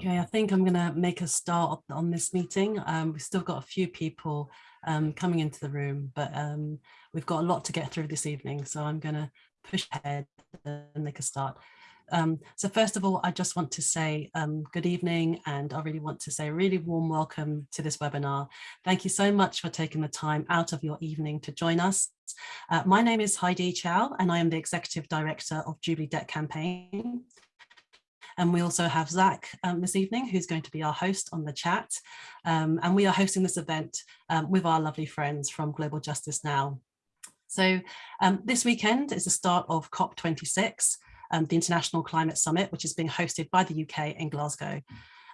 Okay, I think I'm going to make a start on this meeting. Um, we've still got a few people um, coming into the room, but um, we've got a lot to get through this evening, so I'm going to push ahead and make a start. Um, so first of all, I just want to say um, good evening and I really want to say a really warm welcome to this webinar. Thank you so much for taking the time out of your evening to join us. Uh, my name is Heidi Chow and I am the Executive Director of Jubilee Debt Campaign. And we also have Zach um, this evening, who's going to be our host on the chat. Um, and we are hosting this event um, with our lovely friends from Global Justice Now. So um, this weekend is the start of COP26, um, the International Climate Summit, which is being hosted by the UK in Glasgow.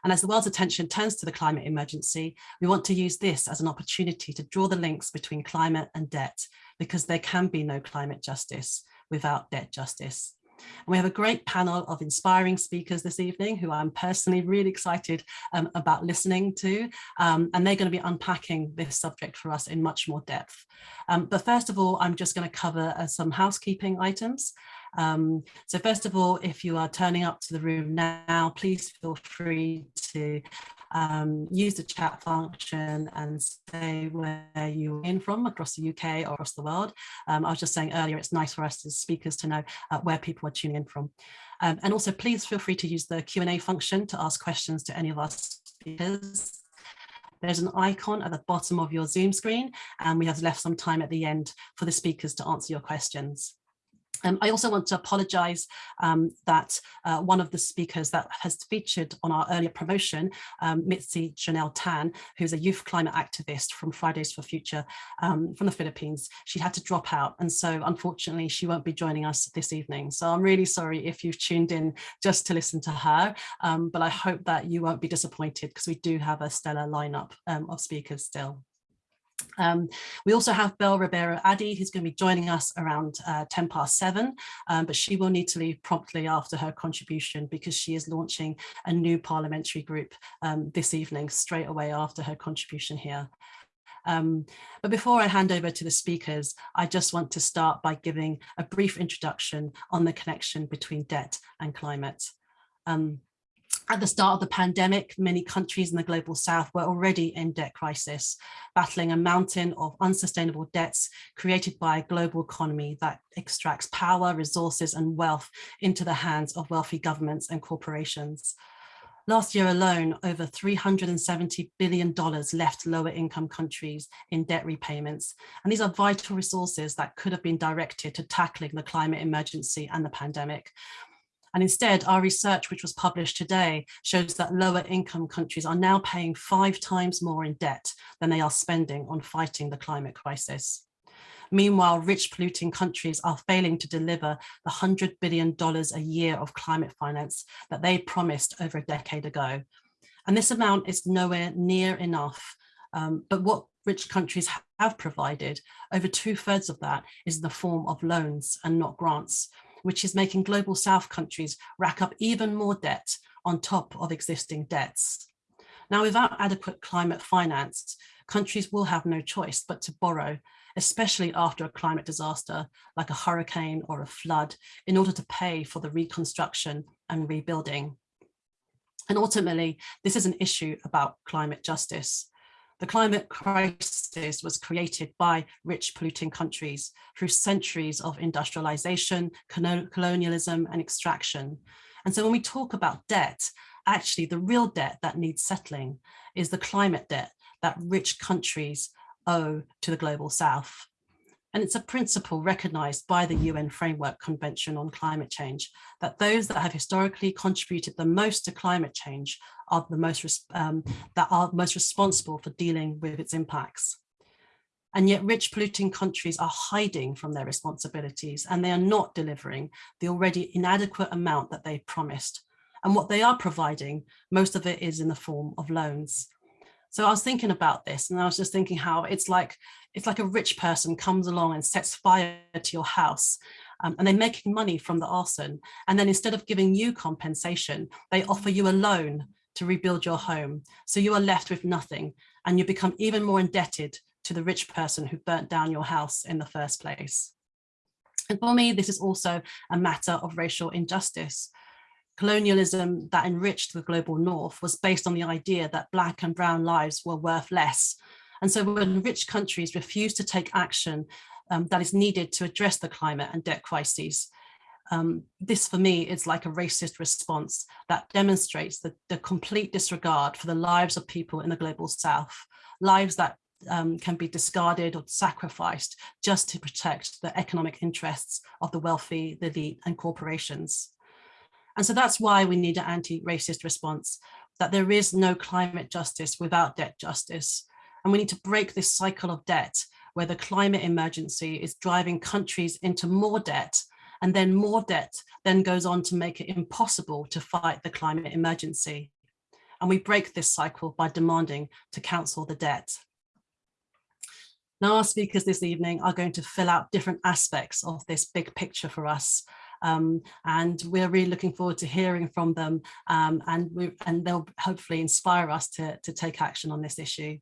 And as the world's attention turns to the climate emergency, we want to use this as an opportunity to draw the links between climate and debt, because there can be no climate justice without debt justice. And we have a great panel of inspiring speakers this evening who I'm personally really excited um, about listening to. Um, and they're going to be unpacking this subject for us in much more depth. Um, but first of all, I'm just going to cover uh, some housekeeping items. Um, so first of all, if you are turning up to the room now, please feel free to um, use the chat function and say where you're in from across the UK or across the world. Um, I was just saying earlier, it's nice for us as speakers to know uh, where people are tuning in from. Um, and also please feel free to use the Q&A function to ask questions to any of our speakers. There's an icon at the bottom of your Zoom screen, and we have left some time at the end for the speakers to answer your questions. Um, I also want to apologise um, that uh, one of the speakers that has featured on our earlier promotion, um, Mitzi Jonelle Tan, who's a youth climate activist from Fridays for Future um, from the Philippines, she had to drop out. And so unfortunately, she won't be joining us this evening. So I'm really sorry if you've tuned in just to listen to her, um, but I hope that you won't be disappointed because we do have a stellar lineup um, of speakers still. Um, we also have Bell Ribeiro-Addy, who's going to be joining us around uh, 10 past seven, um, but she will need to leave promptly after her contribution because she is launching a new parliamentary group um, this evening, straight away after her contribution here. Um, but before I hand over to the speakers, I just want to start by giving a brief introduction on the connection between debt and climate. Um, at the start of the pandemic, many countries in the global south were already in debt crisis, battling a mountain of unsustainable debts created by a global economy that extracts power, resources and wealth into the hands of wealthy governments and corporations. Last year alone, over $370 billion left lower income countries in debt repayments. And these are vital resources that could have been directed to tackling the climate emergency and the pandemic. And instead, our research, which was published today, shows that lower income countries are now paying five times more in debt than they are spending on fighting the climate crisis. Meanwhile, rich polluting countries are failing to deliver the $100 billion a year of climate finance that they promised over a decade ago. And this amount is nowhere near enough. Um, but what rich countries have provided, over two thirds of that is in the form of loans and not grants, which is making global south countries rack up even more debt on top of existing debts. Now, without adequate climate finance, countries will have no choice but to borrow, especially after a climate disaster like a hurricane or a flood, in order to pay for the reconstruction and rebuilding. And ultimately, this is an issue about climate justice. The climate crisis was created by rich polluting countries through centuries of industrialization, colonialism and extraction. And so when we talk about debt, actually the real debt that needs settling is the climate debt that rich countries owe to the global south. And it's a principle recognized by the UN Framework Convention on Climate Change that those that have historically contributed the most to climate change are the most um, that are most responsible for dealing with its impacts. And yet rich polluting countries are hiding from their responsibilities and they are not delivering the already inadequate amount that they promised. And what they are providing, most of it is in the form of loans. So I was thinking about this and I was just thinking how it's like it's like a rich person comes along and sets fire to your house um, and they're making money from the arson. And then instead of giving you compensation, they offer you a loan to rebuild your home. So you are left with nothing and you become even more indebted to the rich person who burnt down your house in the first place. And for me, this is also a matter of racial injustice. Colonialism that enriched the global north was based on the idea that black and brown lives were worth less. And so when rich countries refuse to take action um, that is needed to address the climate and debt crises, um, this for me is like a racist response that demonstrates the, the complete disregard for the lives of people in the global south, lives that um, can be discarded or sacrificed just to protect the economic interests of the wealthy, the elite and corporations. And so that's why we need an anti-racist response, that there is no climate justice without debt justice. And we need to break this cycle of debt where the climate emergency is driving countries into more debt and then more debt then goes on to make it impossible to fight the climate emergency. And we break this cycle by demanding to cancel the debt. Now our speakers this evening are going to fill out different aspects of this big picture for us um, and we're really looking forward to hearing from them um, and, we, and they'll hopefully inspire us to, to take action on this issue.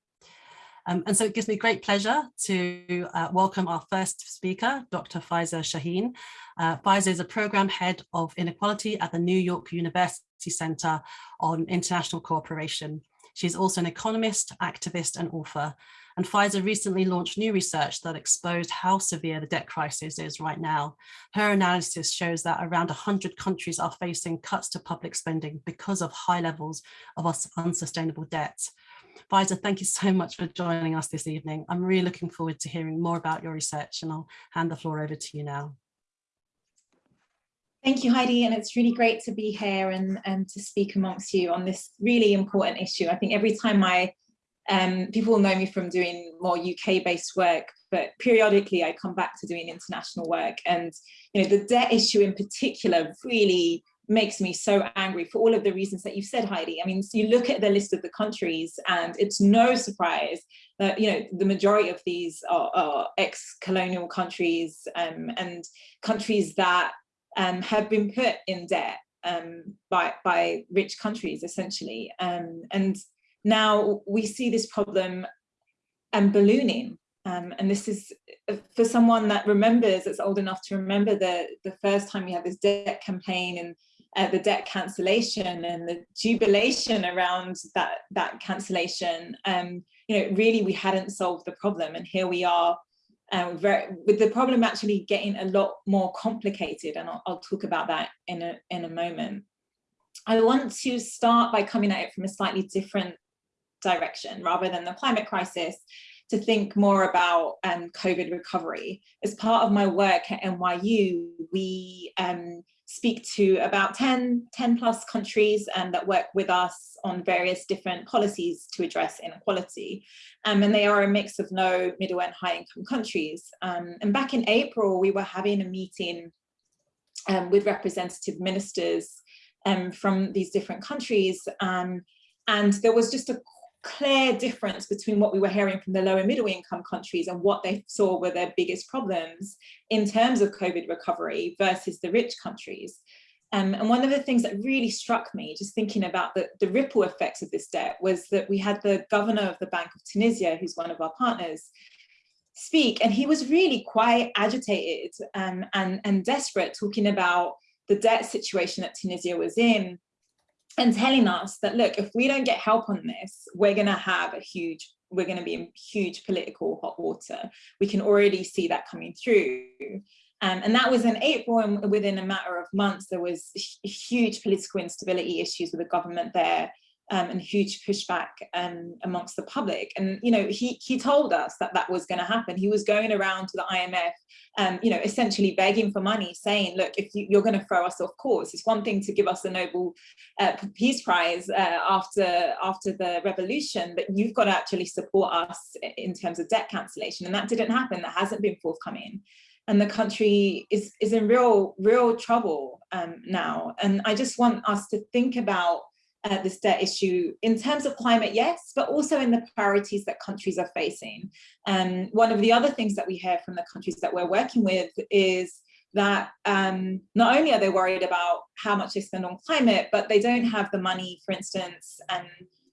Um, and so it gives me great pleasure to uh, welcome our first speaker, Dr. Faiza Shaheen. Uh, Faiza is a program head of inequality at the New York University Center on International Cooperation. She's also an economist, activist and author. And Faiza recently launched new research that exposed how severe the debt crisis is right now. Her analysis shows that around 100 countries are facing cuts to public spending because of high levels of unsustainable debt. Faiza, thank you so much for joining us this evening. I'm really looking forward to hearing more about your research and I'll hand the floor over to you now. Thank you, Heidi, and it's really great to be here and, and to speak amongst you on this really important issue. I think every time I um, people know me from doing more UK-based work, but periodically I come back to doing international work. And you know, the debt issue in particular really makes me so angry for all of the reasons that you've said, Heidi. I mean, so you look at the list of the countries and it's no surprise that, you know, the majority of these are, are ex-colonial countries um, and countries that um, have been put in debt um, by, by rich countries, essentially. Um, and now we see this problem and um, ballooning. Um, and this is uh, for someone that remembers, that's old enough to remember the, the first time we had this debt campaign and uh, the debt cancellation and the jubilation around that, that cancellation. Um, you know, really we hadn't solved the problem and here we are uh, very, with the problem actually getting a lot more complicated and I'll, I'll talk about that in a, in a moment. I want to start by coming at it from a slightly different direction rather than the climate crisis to think more about um, COVID recovery. As part of my work at NYU, we um, speak to about 10, 10 plus countries um, that work with us on various different policies to address inequality. Um, and they are a mix of low, middle and high income countries. Um, and back in April, we were having a meeting um, with representative ministers um, from these different countries. Um, and there was just a clear difference between what we were hearing from the lower middle income countries and what they saw were their biggest problems in terms of COVID recovery versus the rich countries. Um, and one of the things that really struck me, just thinking about the, the ripple effects of this debt, was that we had the governor of the Bank of Tunisia, who's one of our partners, speak, and he was really quite agitated um, and, and desperate, talking about the debt situation that Tunisia was in, and telling us that, look, if we don't get help on this, we're going to have a huge, we're going to be in huge political hot water. We can already see that coming through. Um, and that was in April, and within a matter of months, there was huge political instability issues with the government there um, and huge pushback um, amongst the public. And, you know, he, he told us that that was going to happen. He was going around to the IMF, um, you know, essentially begging for money, saying, look, if you, are going to throw us off course, it's one thing to give us the Nobel uh, Peace Prize uh, after, after the revolution, but you've got to actually support us in terms of debt cancellation. And that didn't happen. That hasn't been forthcoming and the country is is in real real trouble um, now and i just want us to think about uh, this debt issue in terms of climate, yes, but also in the priorities that countries are facing. And um, one of the other things that we hear from the countries that we're working with is that um, not only are they worried about how much they spend on climate, but they don't have the money, for instance, and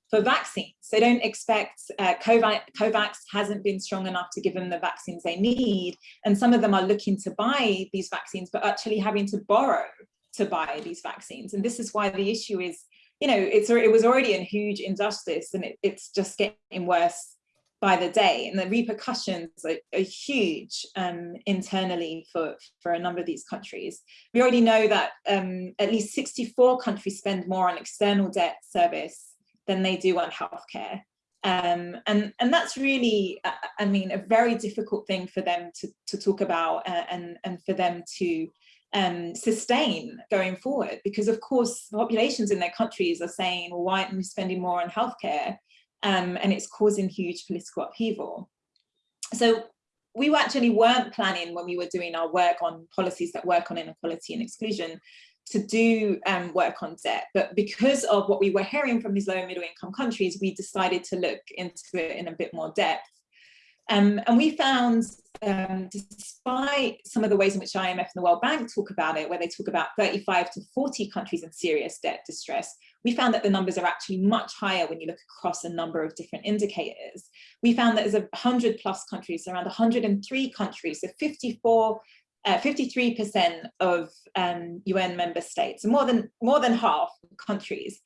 for vaccines. They don't expect, uh, COVAX hasn't been strong enough to give them the vaccines they need. And some of them are looking to buy these vaccines, but actually having to borrow to buy these vaccines. And this is why the issue is, you know, it's it was already a huge injustice and it, it's just getting worse by the day and the repercussions are, are huge um, internally for, for a number of these countries. We already know that um, at least 64 countries spend more on external debt service than they do on healthcare. Um, and, and that's really, uh, I mean, a very difficult thing for them to, to talk about uh, and, and for them to um, sustain going forward because of course populations in their countries are saying well why aren't we spending more on healthcare um, and it's causing huge political upheaval. So we actually weren't planning when we were doing our work on policies that work on inequality and exclusion to do um, work on debt. But because of what we were hearing from these low and middle income countries, we decided to look into it in a bit more depth. Um, and we found, um, despite some of the ways in which IMF and the World Bank talk about it, where they talk about 35 to 40 countries in serious debt distress, we found that the numbers are actually much higher when you look across a number of different indicators. We found that there's a 100 plus countries, around 103 countries, so 54 53% uh, of um, UN member states, more than more than half countries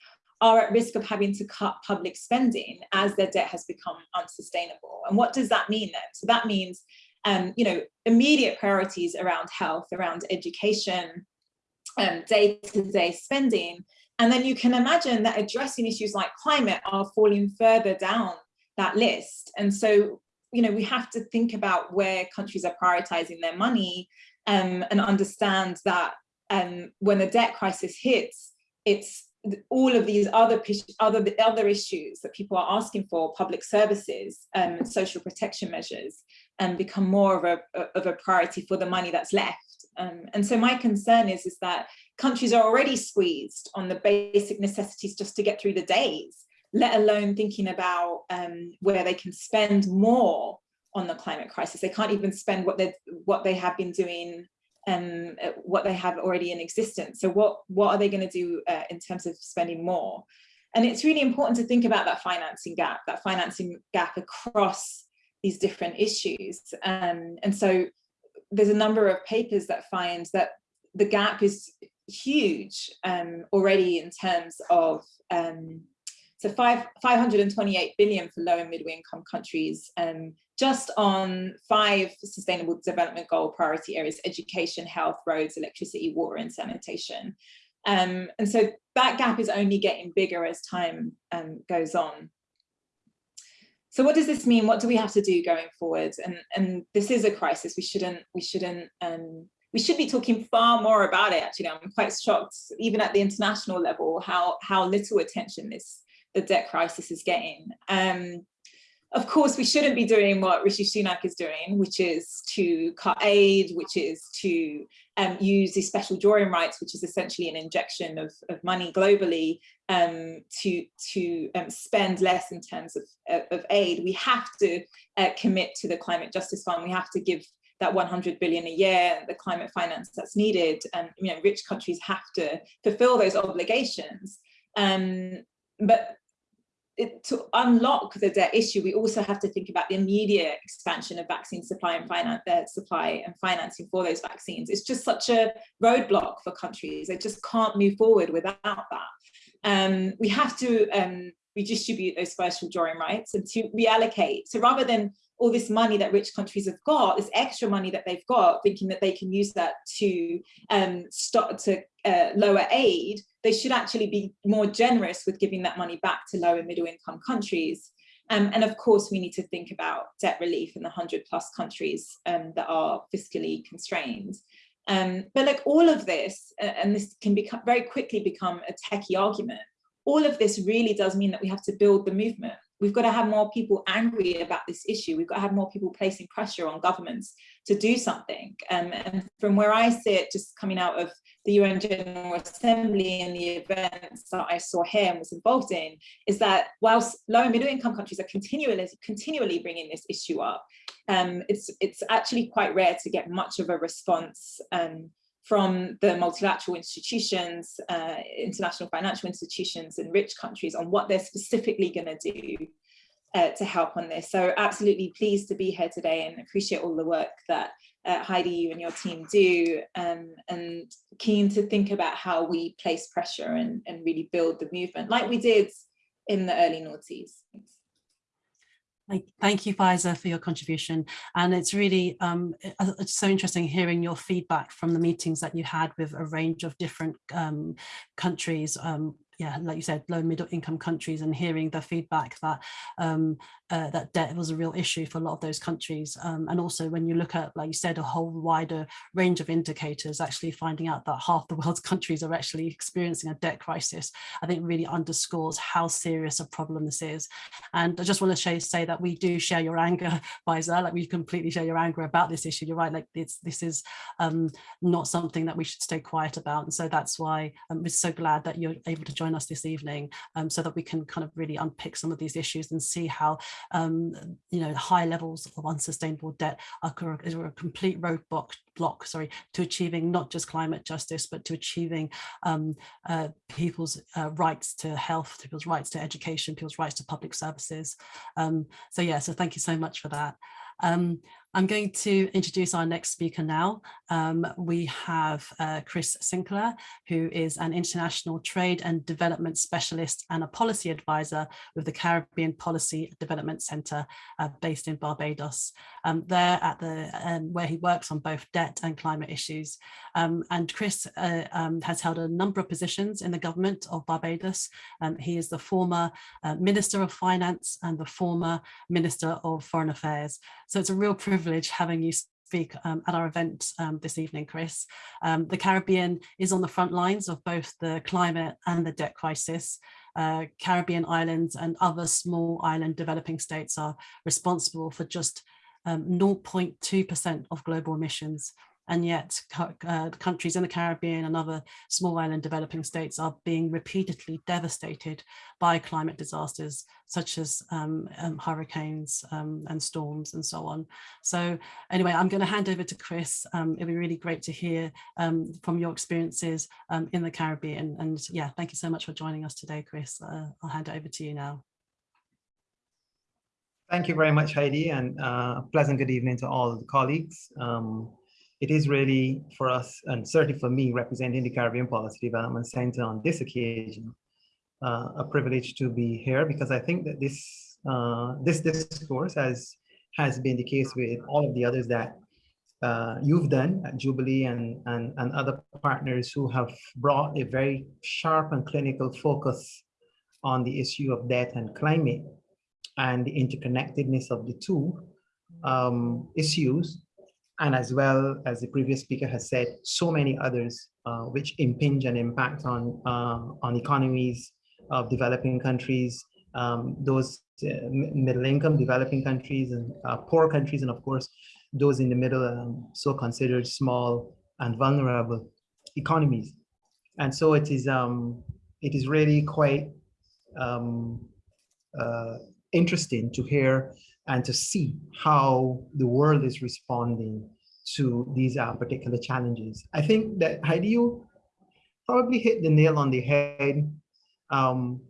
are at risk of having to cut public spending as their debt has become unsustainable. And what does that mean then? So that means, um, you know, immediate priorities around health, around education, um, day-to-day -day spending. And then you can imagine that addressing issues like climate are falling further down that list. And so, you know, we have to think about where countries are prioritizing their money um, and understand that um, when the debt crisis hits, it's all of these other other other issues that people are asking for, public services and um, social protection measures, and um, become more of a of a priority for the money that's left. Um, and so my concern is is that countries are already squeezed on the basic necessities just to get through the days, let alone thinking about um, where they can spend more on the climate crisis. They can't even spend what they what they have been doing um, uh, what they have already in existence. So what, what are they going to do uh, in terms of spending more? And it's really important to think about that financing gap, that financing gap across these different issues. Um, and so there's a number of papers that find that the gap is huge um, already in terms of um, so five, 528 billion for low and middle income countries, um, just on five sustainable development goal priority areas, education, health, roads, electricity, water and sanitation. Um, and so that gap is only getting bigger as time um, goes on. So what does this mean? What do we have to do going forward? And, and this is a crisis. We shouldn't, we shouldn't, um, we should be talking far more about it. Actually, I'm quite shocked, even at the international level, how, how little attention this the debt crisis is getting. Um, of course, we shouldn't be doing what Rishi Sunak is doing, which is to cut aid, which is to um, use these special drawing rights, which is essentially an injection of, of money globally um, to, to um, spend less in terms of, of aid. We have to uh, commit to the Climate Justice Fund. We have to give that 100 billion a year, the climate finance that's needed. And you know, rich countries have to fulfill those obligations. Um, but it, to unlock the debt issue, we also have to think about the immediate expansion of vaccine supply and finance, uh, supply and financing for those vaccines. It's just such a roadblock for countries. They just can't move forward without that. Um, we have to um, redistribute those special drawing rights and to reallocate. So rather than all this money that rich countries have got, this extra money that they've got, thinking that they can use that to um, start to uh, lower aid, they should actually be more generous with giving that money back to low and middle income countries. Um, and of course, we need to think about debt relief in the 100 plus countries um, that are fiscally constrained. Um, but like all of this, uh, and this can become very quickly become a techie argument, all of this really does mean that we have to build the movement. We've got to have more people angry about this issue. We've got to have more people placing pressure on governments to do something. Um, and from where I sit, just coming out of the UN General Assembly and the events that I saw here and was involved in, is that whilst low and middle income countries are continually, continually bringing this issue up, um, it's, it's actually quite rare to get much of a response um, from the multilateral institutions, uh, international financial institutions and rich countries on what they're specifically going to do uh, to help on this. So absolutely pleased to be here today and appreciate all the work that uh, Heidi, you and your team do, um, and keen to think about how we place pressure and, and really build the movement like we did in the early noughties. Thank you, Faiza, for your contribution. And it's really um, it's so interesting hearing your feedback from the meetings that you had with a range of different um, countries um, yeah, like you said, low middle income countries and hearing the feedback that um, uh, that debt was a real issue for a lot of those countries. Um, and also when you look at, like you said, a whole wider range of indicators, actually finding out that half the world's countries are actually experiencing a debt crisis, I think really underscores how serious a problem this is. And I just want to say, that we do share your anger, Faiza, like we completely share your anger about this issue. You're right, like it's, this is um, not something that we should stay quiet about. And so that's why I'm um, so glad that you're able to join us this evening um, so that we can kind of really unpick some of these issues and see how um, you know high levels of unsustainable debt are, are a complete roadblock block sorry to achieving not just climate justice but to achieving um, uh, people's uh, rights to health people's rights to education people's rights to public services. Um, so yeah so thank you so much for that. Um, I'm going to introduce our next speaker now. Um, we have uh, Chris Sinckler, who is an international trade and development specialist and a policy advisor with the Caribbean Policy Development Center uh, based in Barbados. Um, there at the um, where he works on both debt and climate issues. Um, and Chris uh, um, has held a number of positions in the government of Barbados. Um, he is the former uh, Minister of Finance and the former Minister of Foreign Affairs. So it's a real privilege privilege having you speak um, at our event um, this evening, Chris. Um, the Caribbean is on the front lines of both the climate and the debt crisis. Uh, Caribbean islands and other small island developing states are responsible for just 0.2% um, of global emissions and yet uh, countries in the Caribbean and other small island developing states are being repeatedly devastated by climate disasters such as um, um, hurricanes um, and storms and so on. So anyway, I'm going to hand over to Chris. Um, it'd be really great to hear um, from your experiences um, in the Caribbean. And yeah, thank you so much for joining us today, Chris. Uh, I'll hand it over to you now. Thank you very much, Heidi, and uh, pleasant good evening to all the colleagues. Um, it is really for us, and certainly for me, representing the Caribbean Policy Development Center on this occasion, uh, a privilege to be here because I think that this uh, this discourse, as has been the case with all of the others that uh, you've done at Jubilee and, and, and other partners who have brought a very sharp and clinical focus on the issue of debt and climate and the interconnectedness of the two um, issues and as well as the previous speaker has said, so many others uh, which impinge and impact on, uh, on economies of developing countries, um, those uh, middle income developing countries and uh, poor countries, and of course, those in the middle, um, so considered small and vulnerable economies. And so it is, um, it is really quite um, uh, interesting to hear and to see how the world is responding to these uh, particular challenges. I think that Heidi, you probably hit the nail on the head um,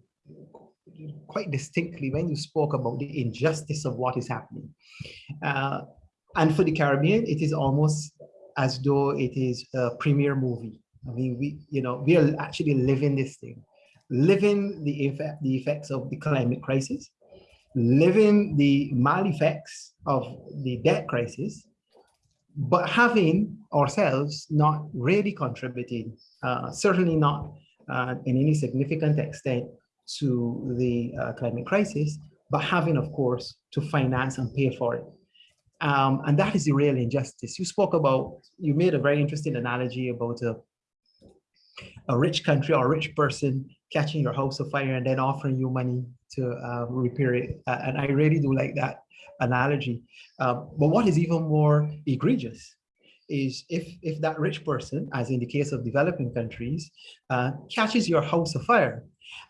quite distinctly when you spoke about the injustice of what is happening. Uh, and for the Caribbean, it is almost as though it is a premiere movie. I mean, we, you know, we are actually living this thing, living the effect, the effects of the climate crisis, living the mal effects of the debt crisis, but having ourselves not really contributed, uh, certainly not uh, in any significant extent to the uh, climate crisis, but having, of course, to finance and pay for it. Um, and that is the real injustice. You spoke about, you made a very interesting analogy about a, a rich country or a rich person catching your house afire and then offering you money to uh, repair it. Uh, and I really do like that analogy. Uh, but what is even more egregious is if, if that rich person, as in the case of developing countries, uh, catches your house afire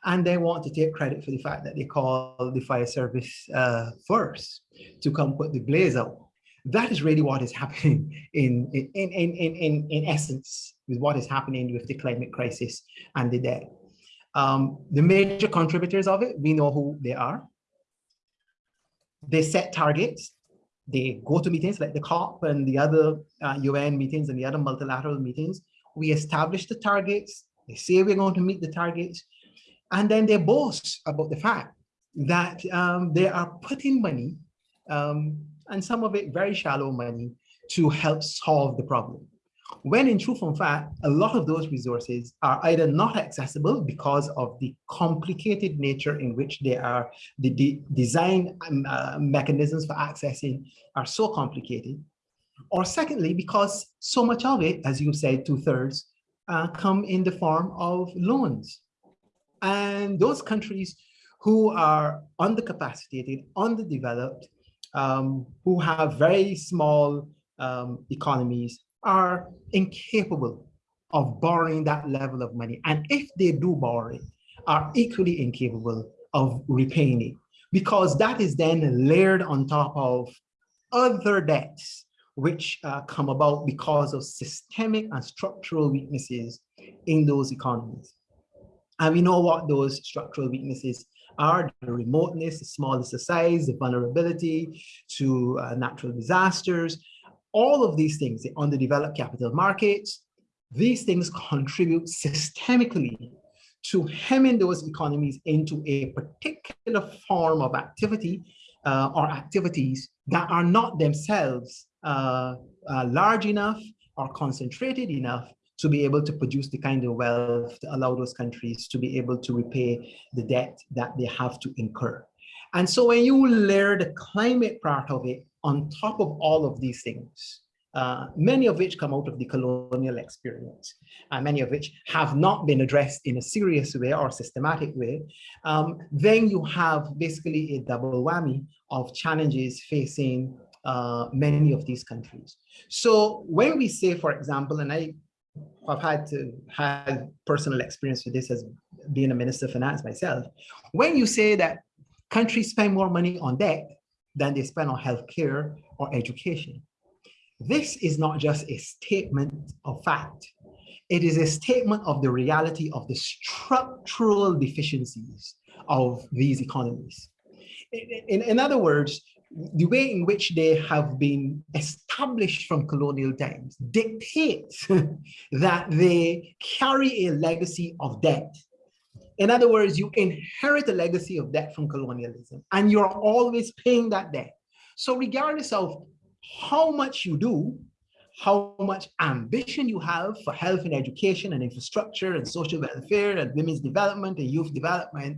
and they want to take credit for the fact that they call the fire service uh, first to come put the blaze out. That is really what is happening in, in, in, in, in, in essence with what is happening with the climate crisis and the debt. Um, the major contributors of it, we know who they are. They set targets They go to meetings like the COP and the other uh, UN meetings and the other multilateral meetings. We establish the targets. They say we're going to meet the targets. And then they boast about the fact that um, they are putting money, um, and some of it very shallow money, to help solve the problem. When in truth and fact, a lot of those resources are either not accessible because of the complicated nature in which they are, the de design um, uh, mechanisms for accessing are so complicated, or secondly, because so much of it, as you said, two thirds, uh, come in the form of loans. And those countries who are undercapacitated, underdeveloped, um, who have very small um, economies, are incapable of borrowing that level of money. And if they do borrow it, are equally incapable of repaying it because that is then layered on top of other debts which uh, come about because of systemic and structural weaknesses in those economies. And we know what those structural weaknesses are, the remoteness, the smallness of size, the vulnerability to uh, natural disasters, all of these things, on the underdeveloped capital markets, these things contribute systemically to hemming those economies into a particular form of activity uh, or activities that are not themselves uh, uh, large enough or concentrated enough to be able to produce the kind of wealth to allow those countries to be able to repay the debt that they have to incur. And so when you layer the climate part of it on top of all of these things, uh, many of which come out of the colonial experience, and uh, many of which have not been addressed in a serious way or systematic way, um, then you have basically a double whammy of challenges facing uh, many of these countries. So when we say, for example, and I have had to have personal experience with this as being a minister of finance myself, when you say that countries spend more money on debt than they spend on healthcare or education, this is not just a statement of fact. It is a statement of the reality of the structural deficiencies of these economies. In, in, other words, the way in which they have been established from colonial times dictates that they carry a legacy of debt. In other words, you inherit a legacy of debt from colonialism and you're always paying that debt. So regardless of how much you do, how much ambition you have for health and education and infrastructure and social welfare and women's development and youth development,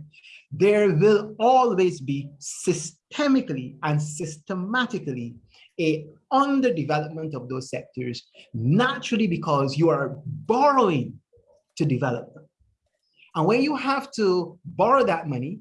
there will always be systemically and systematically a underdevelopment of those sectors, naturally because you are borrowing to develop them. And when you have to borrow that money,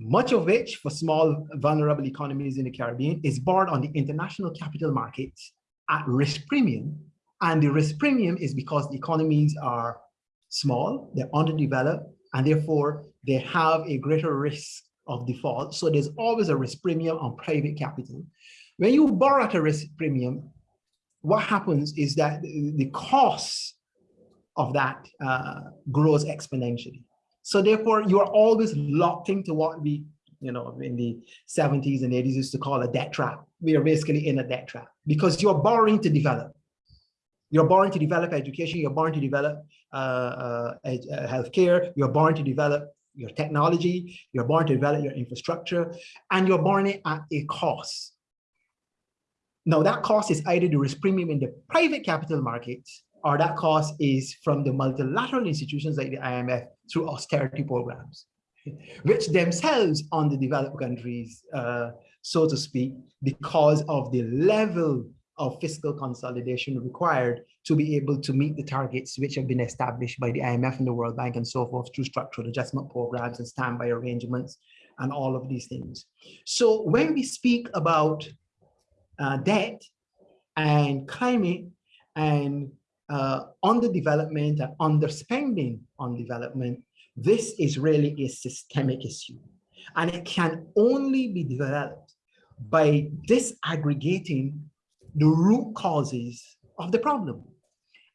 much of which for small vulnerable economies in the Caribbean is borrowed on the international capital markets at risk premium. And the risk premium is because the economies are small, they're underdeveloped, and therefore they have a greater risk of default. So there's always a risk premium on private capital. When you borrow at a risk premium, what happens is that the cost of that uh, grows exponentially. So therefore, you are always locked into what we, you know, in the 70s and 80s used to call a debt trap. We are basically in a debt trap because you're borrowing to develop. You're borrowing to develop education, you're borrowing to develop uh, uh, uh, healthcare, you're borrowing to develop your technology, you're borrowing to develop your infrastructure, and you're borrowing it at a cost. Now that cost is either the risk premium in the private capital markets or that cost is from the multilateral institutions like the IMF through austerity programs, which themselves on the developed countries, uh, so to speak, because of the level of fiscal consolidation required to be able to meet the targets which have been established by the IMF and the World Bank and so forth through structural adjustment programs and standby arrangements and all of these things. So when we speak about uh, debt and climate and uh, underdevelopment and underspending on development, this is really a systemic issue. And it can only be developed by disaggregating the root causes of the problem.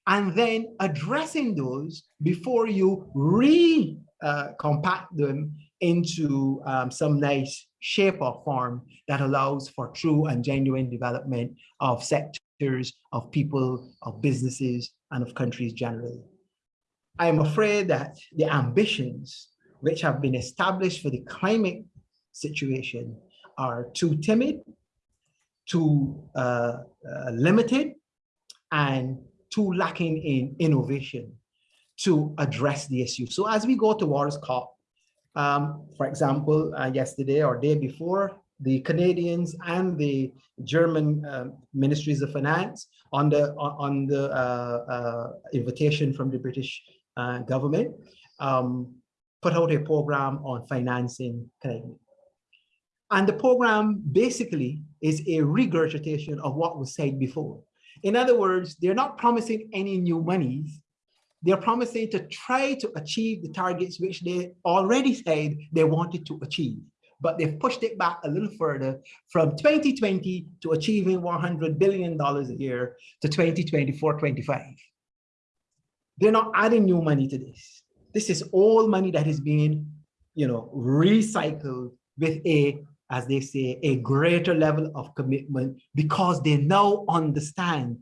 and then addressing those before you re-compact uh, them into um, some nice shape or form that allows for true and genuine development of sectors, of people, of businesses, and of countries generally. I am afraid that the ambitions which have been established for the climate situation are too timid, too uh, uh, limited, and too lacking in innovation to address the issue. So as we go towards COP, um, for example, uh, yesterday or day before, the Canadians and the German uh, ministries of finance on the on the uh, uh invitation from the British uh, government um, put out a program on financing climate. And the program basically is a regurgitation of what was said before. In other words, they're not promising any new monies. They're promising to try to achieve the targets which they already said they wanted to achieve, but they've pushed it back a little further from 2020 to achieving $100 billion a year to 2024-25. They're not adding new money to this. This is all money that is being, you know, recycled with a as they say, a greater level of commitment because they now understand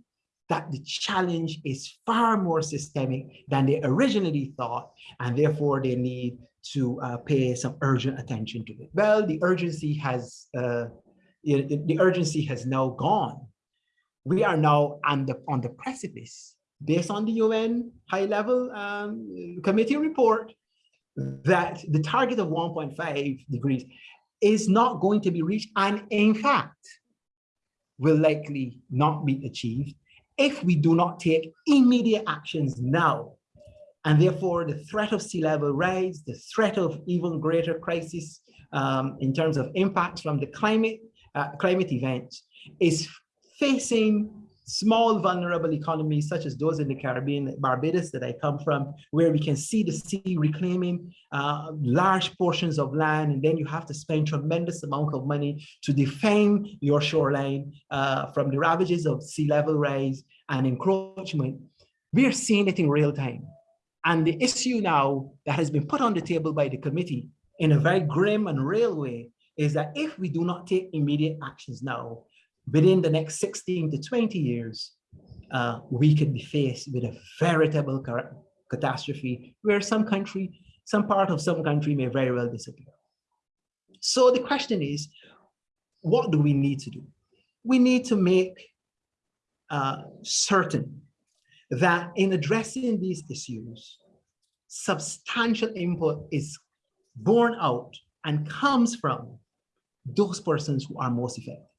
that the challenge is far more systemic than they originally thought, and therefore they need to uh, pay some urgent attention to it. Well, the urgency has uh, the urgency has now gone. We are now on the on the precipice, based on the UN high-level um, committee report, that the target of 1.5 degrees is not going to be reached and in fact will likely not be achieved if we do not take immediate actions now. And therefore the threat of sea level rise, the threat of even greater crisis um, in terms of impacts from the climate, uh, climate events is facing small vulnerable economies such as those in the Caribbean, Barbados that I come from, where we can see the sea reclaiming uh, large portions of land, and then you have to spend tremendous amount of money to defend your shoreline uh, from the ravages of sea level rise and encroachment. We are seeing it in real time. And the issue now that has been put on the table by the committee in a very grim and real way is that if we do not take immediate actions now, within the next 16 to 20 years, uh, we could be faced with a veritable catastrophe where some country, some part of some country may very well disappear. So the question is, what do we need to do? We need to make uh, certain that in addressing these issues, substantial input is borne out and comes from those persons who are most affected.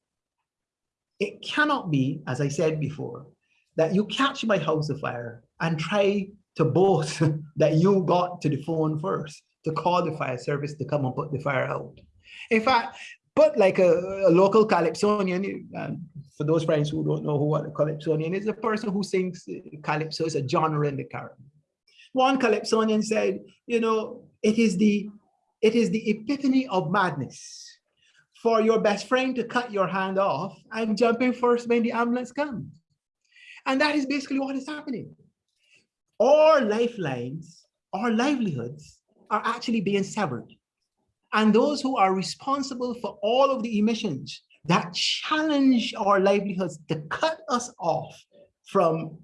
It cannot be, as I said before, that you catch my house afire and try to boast that you got to the phone first to call the fire service to come and put the fire out. In fact, but like a, a local calypsonian, um, for those friends who don't know who what a calypsonian is, a person who sings calypso is a genre in the Caribbean. One calypsonian said, you know, it is the it is the epiphany of madness for your best friend to cut your hand off and jump in first when the ambulance comes. And that is basically what is happening. Our lifelines, our livelihoods are actually being severed. And those who are responsible for all of the emissions that challenge our livelihoods to cut us off from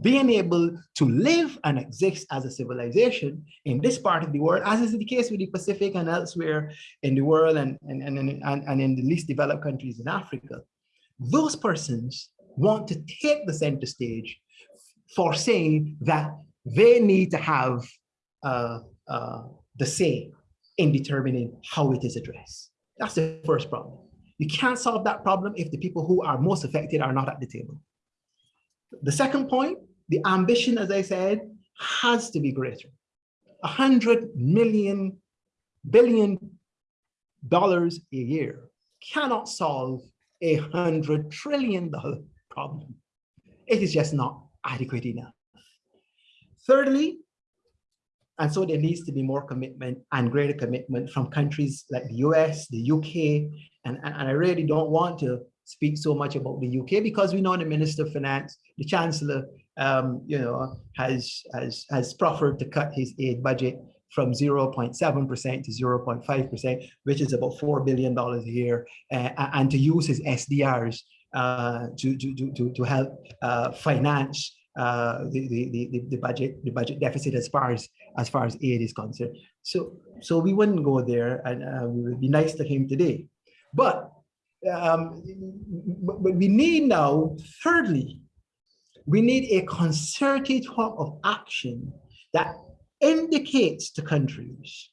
being able to live and exist as a civilization in this part of the world, as is the case with the Pacific and elsewhere in the world and, and, and, and, and in the least developed countries in Africa, those persons want to take the center stage for saying that they need to have uh, uh, the say in determining how it is addressed. That's the first problem. You can't solve that problem if the people who are most affected are not at the table. The second point, the ambition, as I said, has to be greater. A hundred million billion dollars a year cannot solve a hundred trillion dollar problem. It is just not adequate enough. Thirdly, and so there needs to be more commitment and greater commitment from countries like the US, the UK, and, and, and I really don't want to speak so much about the UK because we know the Minister of Finance, the Chancellor um, you know, has, has, has proffered to cut his aid budget from 0.7% to 0.5%, which is about $4 billion a year, uh, and to use his SDRs uh, to, to, to, to help uh, finance uh, the, the, the, the budget the budget deficit as far as as far as aid is concerned. So so we wouldn't go there, and uh, we would be nice to him today. But um, but we need now, thirdly, we need a concerted form of action that indicates to countries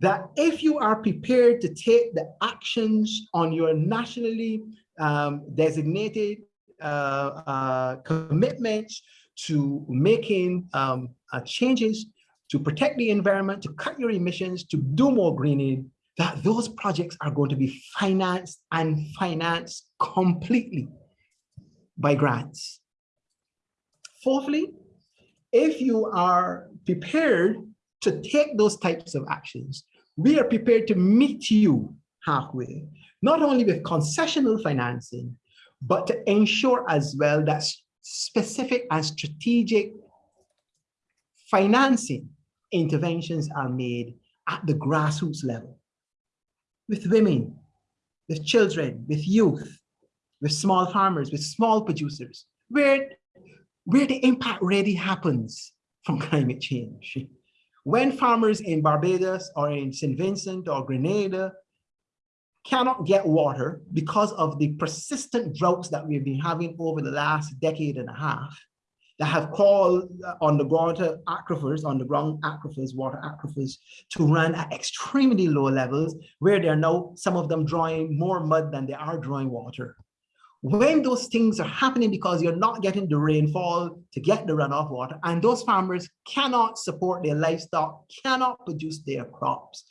that if you are prepared to take the actions on your nationally um, designated uh, uh, commitments to making um, uh, changes to protect the environment, to cut your emissions, to do more greening, that those projects are going to be financed and financed completely by grants. Fourthly, if you are prepared to take those types of actions, we are prepared to meet you halfway, not only with concessional financing, but to ensure as well that specific and strategic financing interventions are made at the grassroots level with women, with children, with youth, with small farmers, with small producers, where, where the impact really happens from climate change. When farmers in Barbados or in St. Vincent or Grenada cannot get water because of the persistent droughts that we've been having over the last decade and a half, that have called on the water aquifers, on the ground aquifers, water aquifers, to run at extremely low levels, where they're now, some of them drawing more mud than they are drawing water. When those things are happening because you're not getting the rainfall to get the runoff water, and those farmers cannot support their livestock, cannot produce their crops,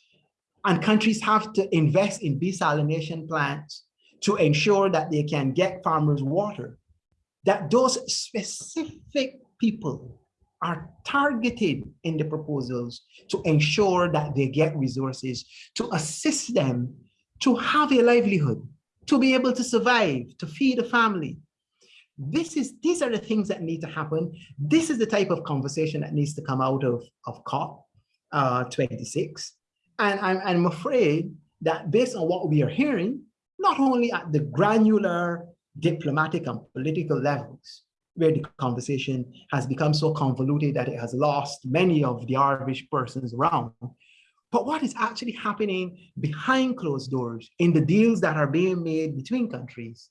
and countries have to invest in desalination plants to ensure that they can get farmers water that those specific people are targeted in the proposals to ensure that they get resources to assist them to have a livelihood, to be able to survive, to feed a family. This is, these are the things that need to happen. This is the type of conversation that needs to come out of, of COP uh, 26. And I'm, I'm afraid that based on what we are hearing, not only at the granular diplomatic and political levels where the conversation has become so convoluted that it has lost many of the Irish persons around. But what is actually happening behind closed doors in the deals that are being made between countries?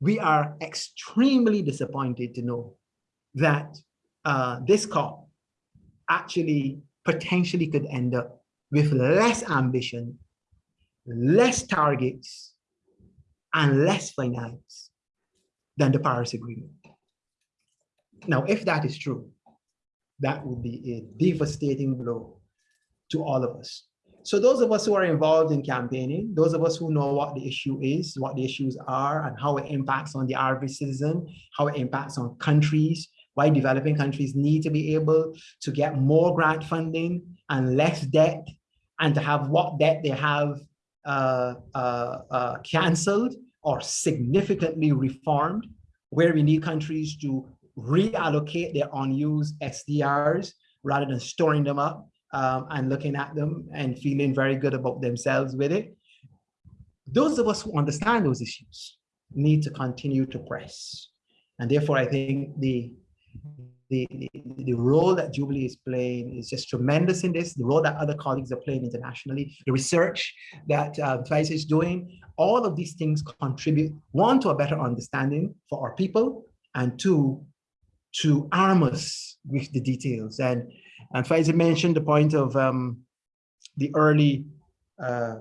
We are extremely disappointed to know that uh, this COP actually potentially could end up with less ambition, less targets, and less finance than the Paris Agreement. Now, if that is true, that would be a devastating blow to all of us. So those of us who are involved in campaigning, those of us who know what the issue is, what the issues are, and how it impacts on the average citizen, how it impacts on countries, why developing countries need to be able to get more grant funding and less debt, and to have what debt they have Uh, uh, uh, canceled or significantly reformed, where we need countries to reallocate their unused SDRs rather than storing them up um, and looking at them and feeling very good about themselves with it. Those of us who understand those issues need to continue to press. And therefore, I think the the, the, role that Jubilee is playing is just tremendous in this, the role that other colleagues are playing internationally, the research that uh, is doing, all of these things contribute, one, to a better understanding for our people, and two, to arm us with the details. And, and Faiza mentioned the point of um, the early uh,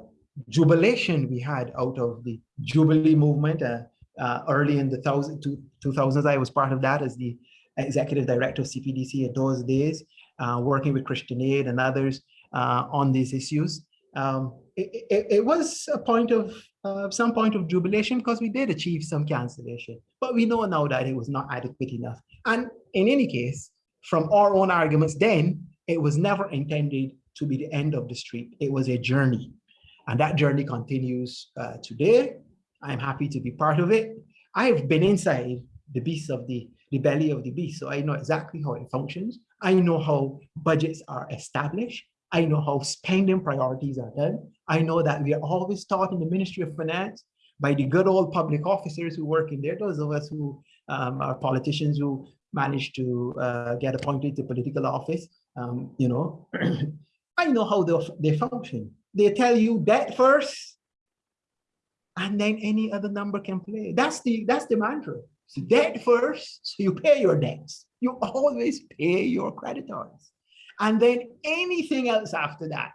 jubilation we had out of the Jubilee movement uh, uh, early in the thousand, two, 2000s. I was part of that as the executive director of CPDC in those days, uh, working with Christian Aid and others uh, on these issues. Um, it, it, it, was a point of uh, some point of jubilation because we did achieve some cancellation, but we know now that it was not adequate enough. And in any case, from our own arguments then, it was never intended to be the end of the street. It was a journey. And that journey continues uh, today. I'm happy to be part of it. I've been inside the beast of the, the belly of the beast. So I know exactly how it functions. I know how budgets are established. I know how spending priorities are done. I know that we are always taught in the Ministry of Finance by the good old public officers who work in there, those of us who um, are politicians who manage to uh, get appointed to political office, um, you know, I know how they, they function. They tell you debt first, and then any other number can play. That's the that's the mantra. So debt first, so you pay your debts. You always pay your creditors. And then anything else after that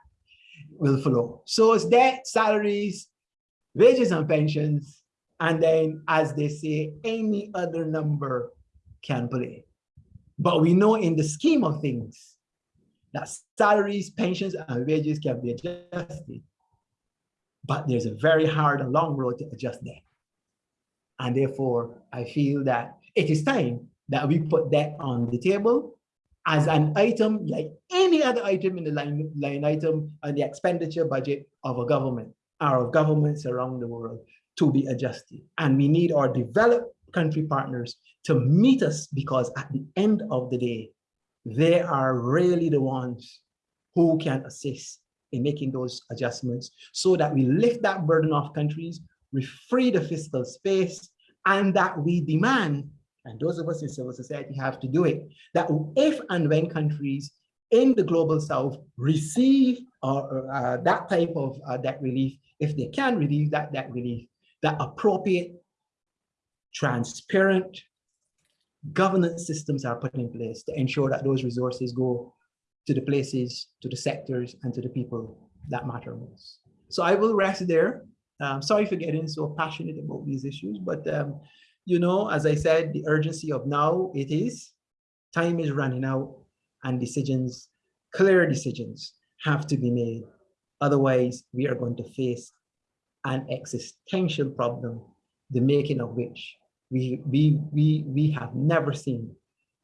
will flow. So it's debt, salaries, wages and pensions, and then as they say, any other number can play. But we know in the scheme of things that salaries, pensions, and wages can be adjusted. But there's a very hard and long road to adjust that. And therefore, I feel that it is time that we put that on the table as an item like any other item in the line, line item on the expenditure budget of a government or of governments around the world to be adjusted. And we need our developed country partners to meet us because at the end of the day, they are really the ones who can assist in making those adjustments so that we lift that burden off countries, we free the fiscal space, and that we demand, and those of us in civil society have to do it, that if and when countries in the global south receive uh, uh, that type of uh, debt relief, if they can relieve that debt relief, that appropriate, transparent governance systems are put in place to ensure that those resources go to the places, to the sectors, and to the people that matter most. So I will rest there. Um, sorry for getting so passionate about these issues, but um, you know, as I said, the urgency of now it is, time is running out and decisions, clear decisions have to be made. Otherwise, we are going to face an existential problem, the making of which we, we, we, we have never seen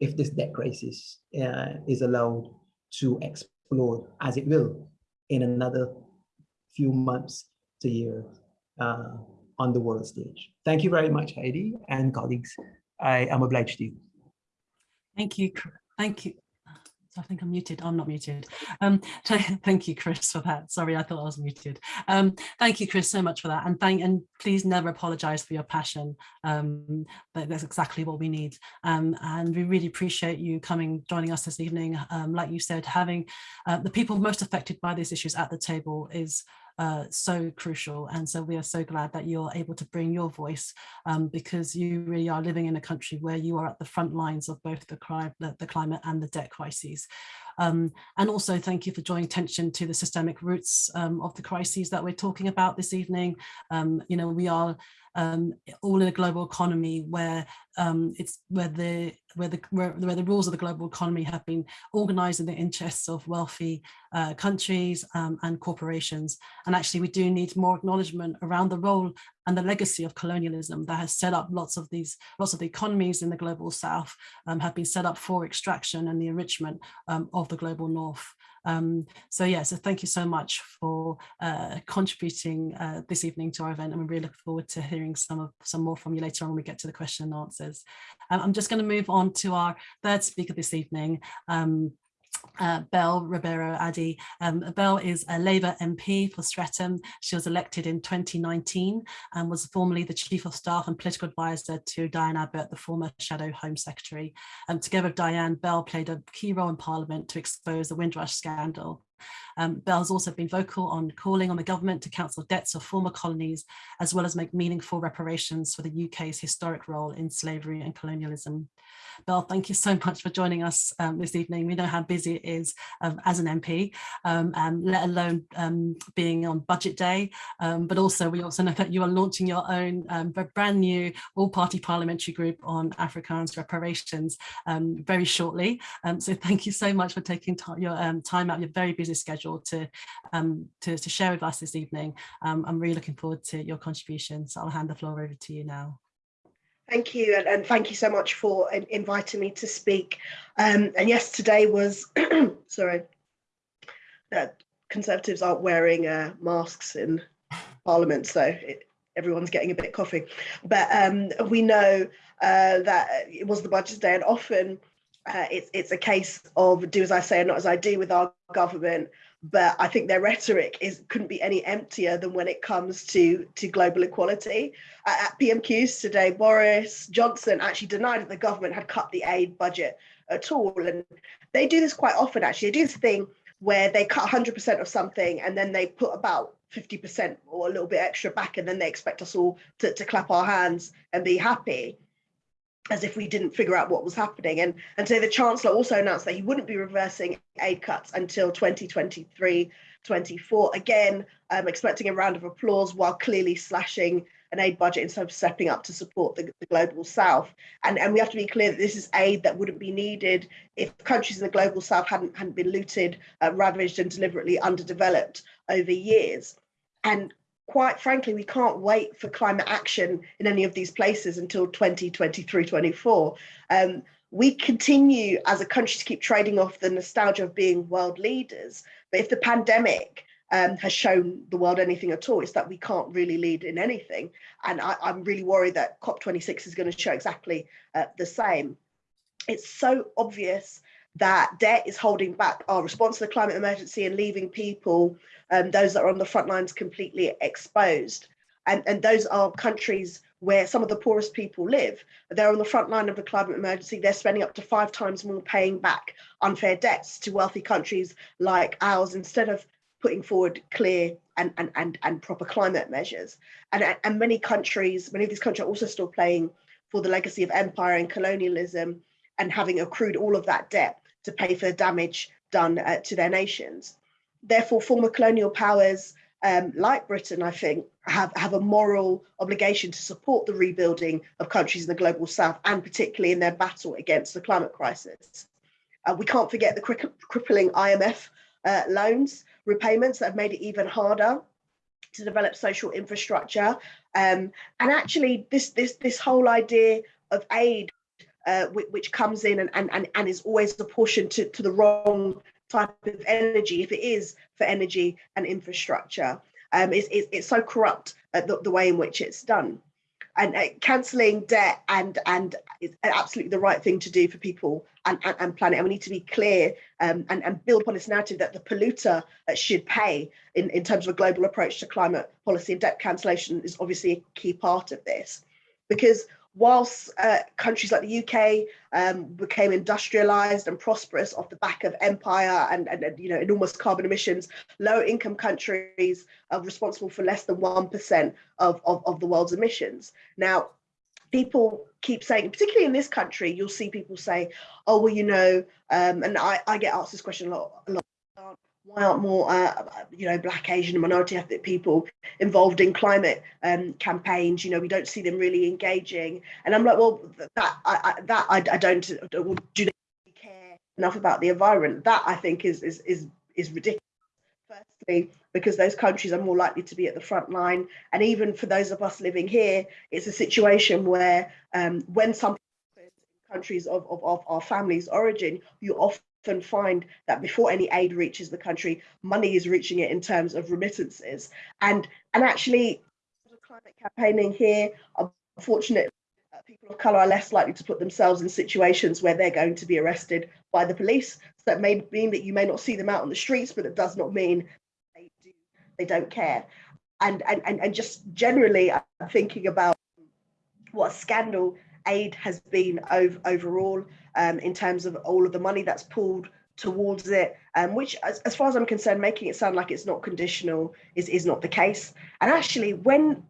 if this debt crisis uh, is allowed to explode as it will in another few months to years uh, on the world stage. Thank you very much, Heidi and colleagues. I am obliged to you. Thank you. Thank you. I think I'm muted. I'm not muted. Um, thank you, Chris, for that. Sorry, I thought I was muted. Um, thank you, Chris, so much for that. And thank and please never apologize for your passion. Um, but that's exactly what we need. Um, and we really appreciate you coming, joining us this evening. Um, like you said, having uh, the people most affected by these issues at the table is uh, so crucial. And so we are so glad that you're able to bring your voice um, because you really are living in a country where you are at the front lines of both the, crime, the, the climate and the debt crises. Um, and also thank you for drawing attention to the systemic roots um, of the crises that we're talking about this evening. Um, you know, we are um, all in a global economy where um, it's where the where the where, where, the rules of the global economy have been organized in the interests of wealthy uh, countries um, and corporations. And actually, we do need more acknowledgement around the role and the legacy of colonialism that has set up lots of these lots of the economies in the global south um, have been set up for extraction and the enrichment um, of the global north. Um, so yeah, so thank you so much for uh, contributing uh, this evening to our event and we really look forward to hearing some of some more from you later on when we get to the question and answers. Um, I'm just going to move on to our third speaker this evening, um, uh, Bell Ribeiro Addy. Um, Bell is a Labour MP for Streatham. She was elected in 2019 and was formerly the Chief of Staff and Political Advisor to Diane Abbott, the former Shadow Home Secretary. Um, together with Diane, Bell played a key role in Parliament to expose the Windrush scandal. Um, Bell's also been vocal on calling on the government to cancel debts of former colonies, as well as make meaningful reparations for the UK's historic role in slavery and colonialism. Bell, thank you so much for joining us um, this evening. We know how busy it is um, as an MP, um, and let alone um, being on budget day, um, but also we also know that you are launching your own brand new all-party parliamentary group on African reparations very shortly. so thank you so much for taking your time out your very busy schedule to, to, to, share with us this evening. I'm really looking forward to your contribution. So I'll hand the floor over to you now. Thank you, and, and, thank you so much for inviting me to speak. Um, and yes, today was, sorry, uh, Conservatives aren't wearing uh, masks in Parliament, so it, everyone's getting a bit coffee. But um, we know uh, that it was the budget day and often uh, it's, it's a case of do as I say and not as I do with our government. But I think their rhetoric is couldn't be any emptier than when it comes to, to global equality. Uh, at PMQs today, Boris Johnson actually denied that the government had cut the aid budget at all. And they do this quite often, actually. They do this thing where they cut 100% of something and then they put about 50% or a little bit extra back and then they expect us all to, to clap our hands and be happy as if we didn't figure out what was happening. And, and so the Chancellor also announced that he wouldn't be reversing aid cuts until 2023, 24. Again, um, expecting a round of applause while clearly slashing an aid budget instead of stepping up to support the, the, global south. And, and we have to be clear that this is aid that wouldn't be needed if countries in the global south hadn't, hadn't been looted, uh, ravaged and deliberately underdeveloped over years. And quite frankly, we can't wait for climate action in any of these places until 2023, 24. Um, we continue as a country to keep trading off the nostalgia of being world leaders. But if the pandemic um, has shown the world anything at all, it's that we can't really lead in anything. And I, am really worried that COP26 is going to show exactly uh, the same. It's so obvious that debt is holding back our response to the climate emergency and leaving people, um, those that are on the front lines, completely exposed. And, and those are countries where some of the poorest people live. They're on the front line of the climate emergency. They're spending up to five times more paying back unfair debts to wealthy countries like ours instead of putting forward clear and, and, and, and proper climate measures. And, and many countries, many of these countries are also still playing for the legacy of empire and colonialism and having accrued all of that debt to pay for the damage done uh, to their nations. Therefore, former colonial powers um, like Britain, I think, have, have a moral obligation to support the rebuilding of countries in the global south and particularly in their battle against the climate crisis. Uh, we can't forget the crippling IMF uh, loans repayments that have made it even harder to develop social infrastructure. Um, and actually this, this, this whole idea of aid, uh, which, comes in and, and, and is always apportioned to, to the wrong type of energy, if it is for energy and infrastructure, um, it's, it's, it's so corrupt the, the way in which it's done and uh, cancelling debt and and is absolutely the right thing to do for people and, and, and planet. And we need to be clear um, and, and build upon this narrative that the polluter uh, should pay in, in terms of a global approach to climate policy and debt cancellation is obviously a key part of this. Because whilst uh, countries like the UK um, became industrialized and prosperous off the back of empire and, and, and, you know enormous carbon emissions, low income countries are responsible for less than 1% of, of, of the world's emissions. Now, people keep saying, particularly in this country, you'll see people say, oh, well, you know, um, and I, I get asked this question a lot, a lot why aren't more, uh, you know, Black, Asian and minority ethnic people involved in climate um, campaigns? You know, we don't see them really engaging. And I'm like, well, that I, I that I, I don't, do they care enough about the environment? That I think is, is, is, is ridiculous. Firstly, because those countries are more likely to be at the front line. And even for those of us living here, it's a situation where um, when some countries of, of, of our family's origin, you often often find that before any aid reaches the country, money is reaching it in terms of remittances. And, and actually, climate campaigning here, unfortunately, uh, people of colour are less likely to put themselves in situations where they're going to be arrested by the police. So that may mean that you may not see them out on the streets, but it does not mean they, do, they don't care. And, and, and, and just generally, I'm thinking about what a scandal aid has been over, overall um, in terms of all of the money that's pulled towards it, um, which as, as, far as I'm concerned, making it sound like it's not conditional is, is not the case. And actually when,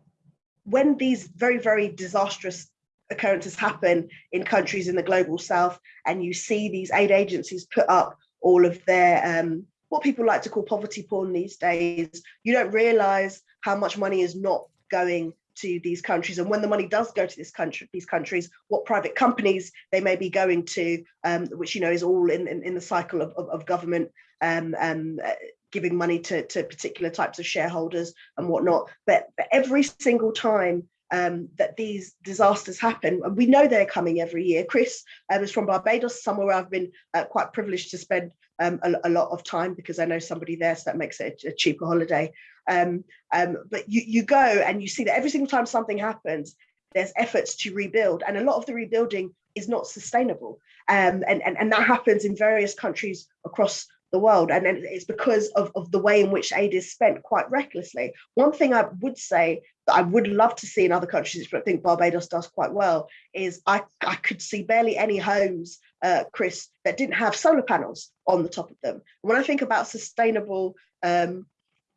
when these very, very disastrous occurrences happen in countries in the global south and you see these aid agencies put up all of their um, what people like to call poverty porn these days, you don't realize how much money is not going to these countries and when the money does go to this country these countries what private companies they may be going to um, which you know is all in in, in the cycle of, of, of government um, um, uh, giving money to, to particular types of shareholders and whatnot but, but every single time um, that these disasters happen. And we know they're coming every year. Chris um, is from Barbados, somewhere where I've been uh, quite privileged to spend um, a, a, lot of time because I know somebody there, so that makes it a, cheaper holiday. Um, um, but you, you go and you see that every single time something happens, there's efforts to rebuild and a lot of the rebuilding is not sustainable. Um, and, and, and that happens in various countries across the world. And it's because of, of the way in which aid is spent quite recklessly. One thing I would say that I would love to see in other countries, but I think Barbados does quite well, is I, I could see barely any homes, uh, Chris, that didn't have solar panels on the top of them. When I think about sustainable um,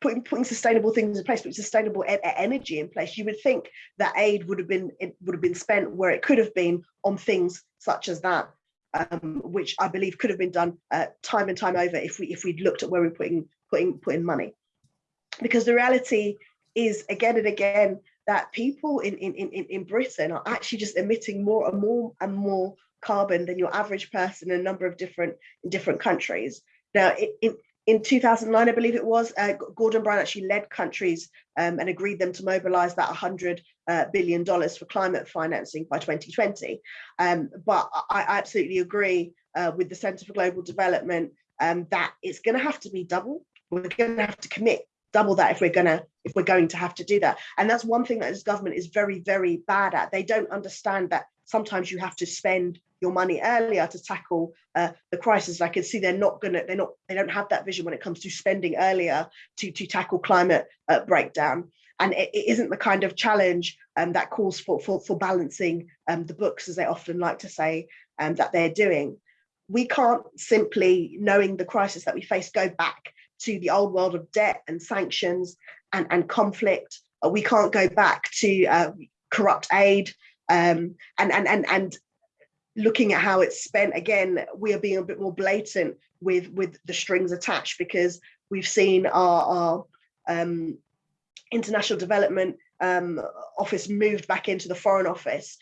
putting putting sustainable things in place, but sustainable e energy in place, you would think that aid would have been would have been spent where it could have been on things such as that, um, which I believe could have been done uh, time and time over if we if we'd looked at where we're putting putting putting money, because the reality is again and again that people in in in in Britain are actually just emitting more and more and more carbon than your average person in a number of different different countries. Now, in, in 2009, I believe it was, uh, Gordon Brown actually led countries um, and agreed them to mobilize that 100 uh, billion dollars for climate financing by 2020. Um, but I, I, absolutely agree uh, with the Center for Global Development um, that it's going to have to be double. We're going to have to commit double that if we're going to if we're going to have to do that. And that's one thing that this government is very very bad at. They don't understand that sometimes you have to spend your money earlier to tackle uh, the crisis. I can see they're not gonna, they're not, they don't have that vision when it comes to spending earlier to, to tackle climate uh, breakdown. And it, it isn't the kind of challenge um, that calls for, for, for balancing um, the books, as they often like to say, um, that they're doing. We can't simply, knowing the crisis that we face, go back to the old world of debt and sanctions and, and conflict. Uh, we can't go back to uh, corrupt aid um, and, and, and, and looking at how it's spent again we are being a bit more blatant with with the strings attached because we've seen our, our um, international development um, office moved back into the foreign office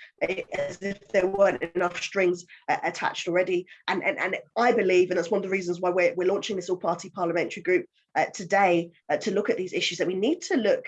as if there weren't enough strings uh, attached already. And, and and I believe and that's one of the reasons why we're, we're launching this all party parliamentary group uh, today uh, to look at these issues that we need to look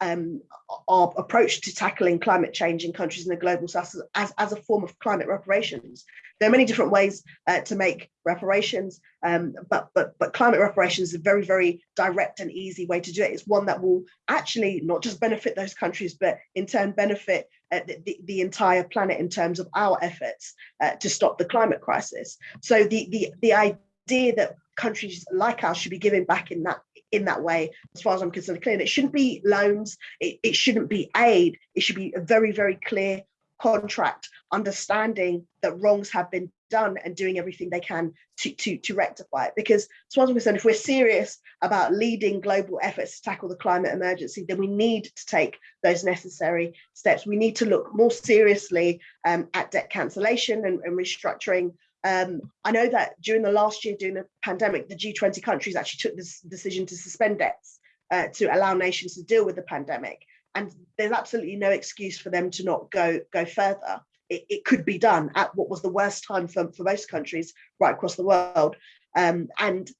um, our approach to tackling climate change in countries in the global south as, as a form of climate reparations. There are many different ways uh, to make reparations, um, but, but, but climate reparations is a very, very direct and easy way to do it. It's one that will actually not just benefit those countries, but in turn benefit uh, the, the, the, entire planet in terms of our efforts uh, to stop the climate crisis. So the, the, the idea that countries like ours should be giving back in that in that way, as far as I'm concerned, clear. It shouldn't be loans, it, it shouldn't be aid, it should be a very, very clear contract, understanding that wrongs have been done and doing everything they can to, to, to rectify it. Because as far as I'm concerned, if we're serious about leading global efforts to tackle the climate emergency, then we need to take those necessary steps. We need to look more seriously um, at debt cancellation and, and restructuring um, I know that during the last year, during the pandemic, the G20 countries actually took this decision to suspend debts uh, to allow nations to deal with the pandemic. And there's absolutely no excuse for them to not go, go further. It, it could be done at what was the worst time for, for most countries right across the world. Um, and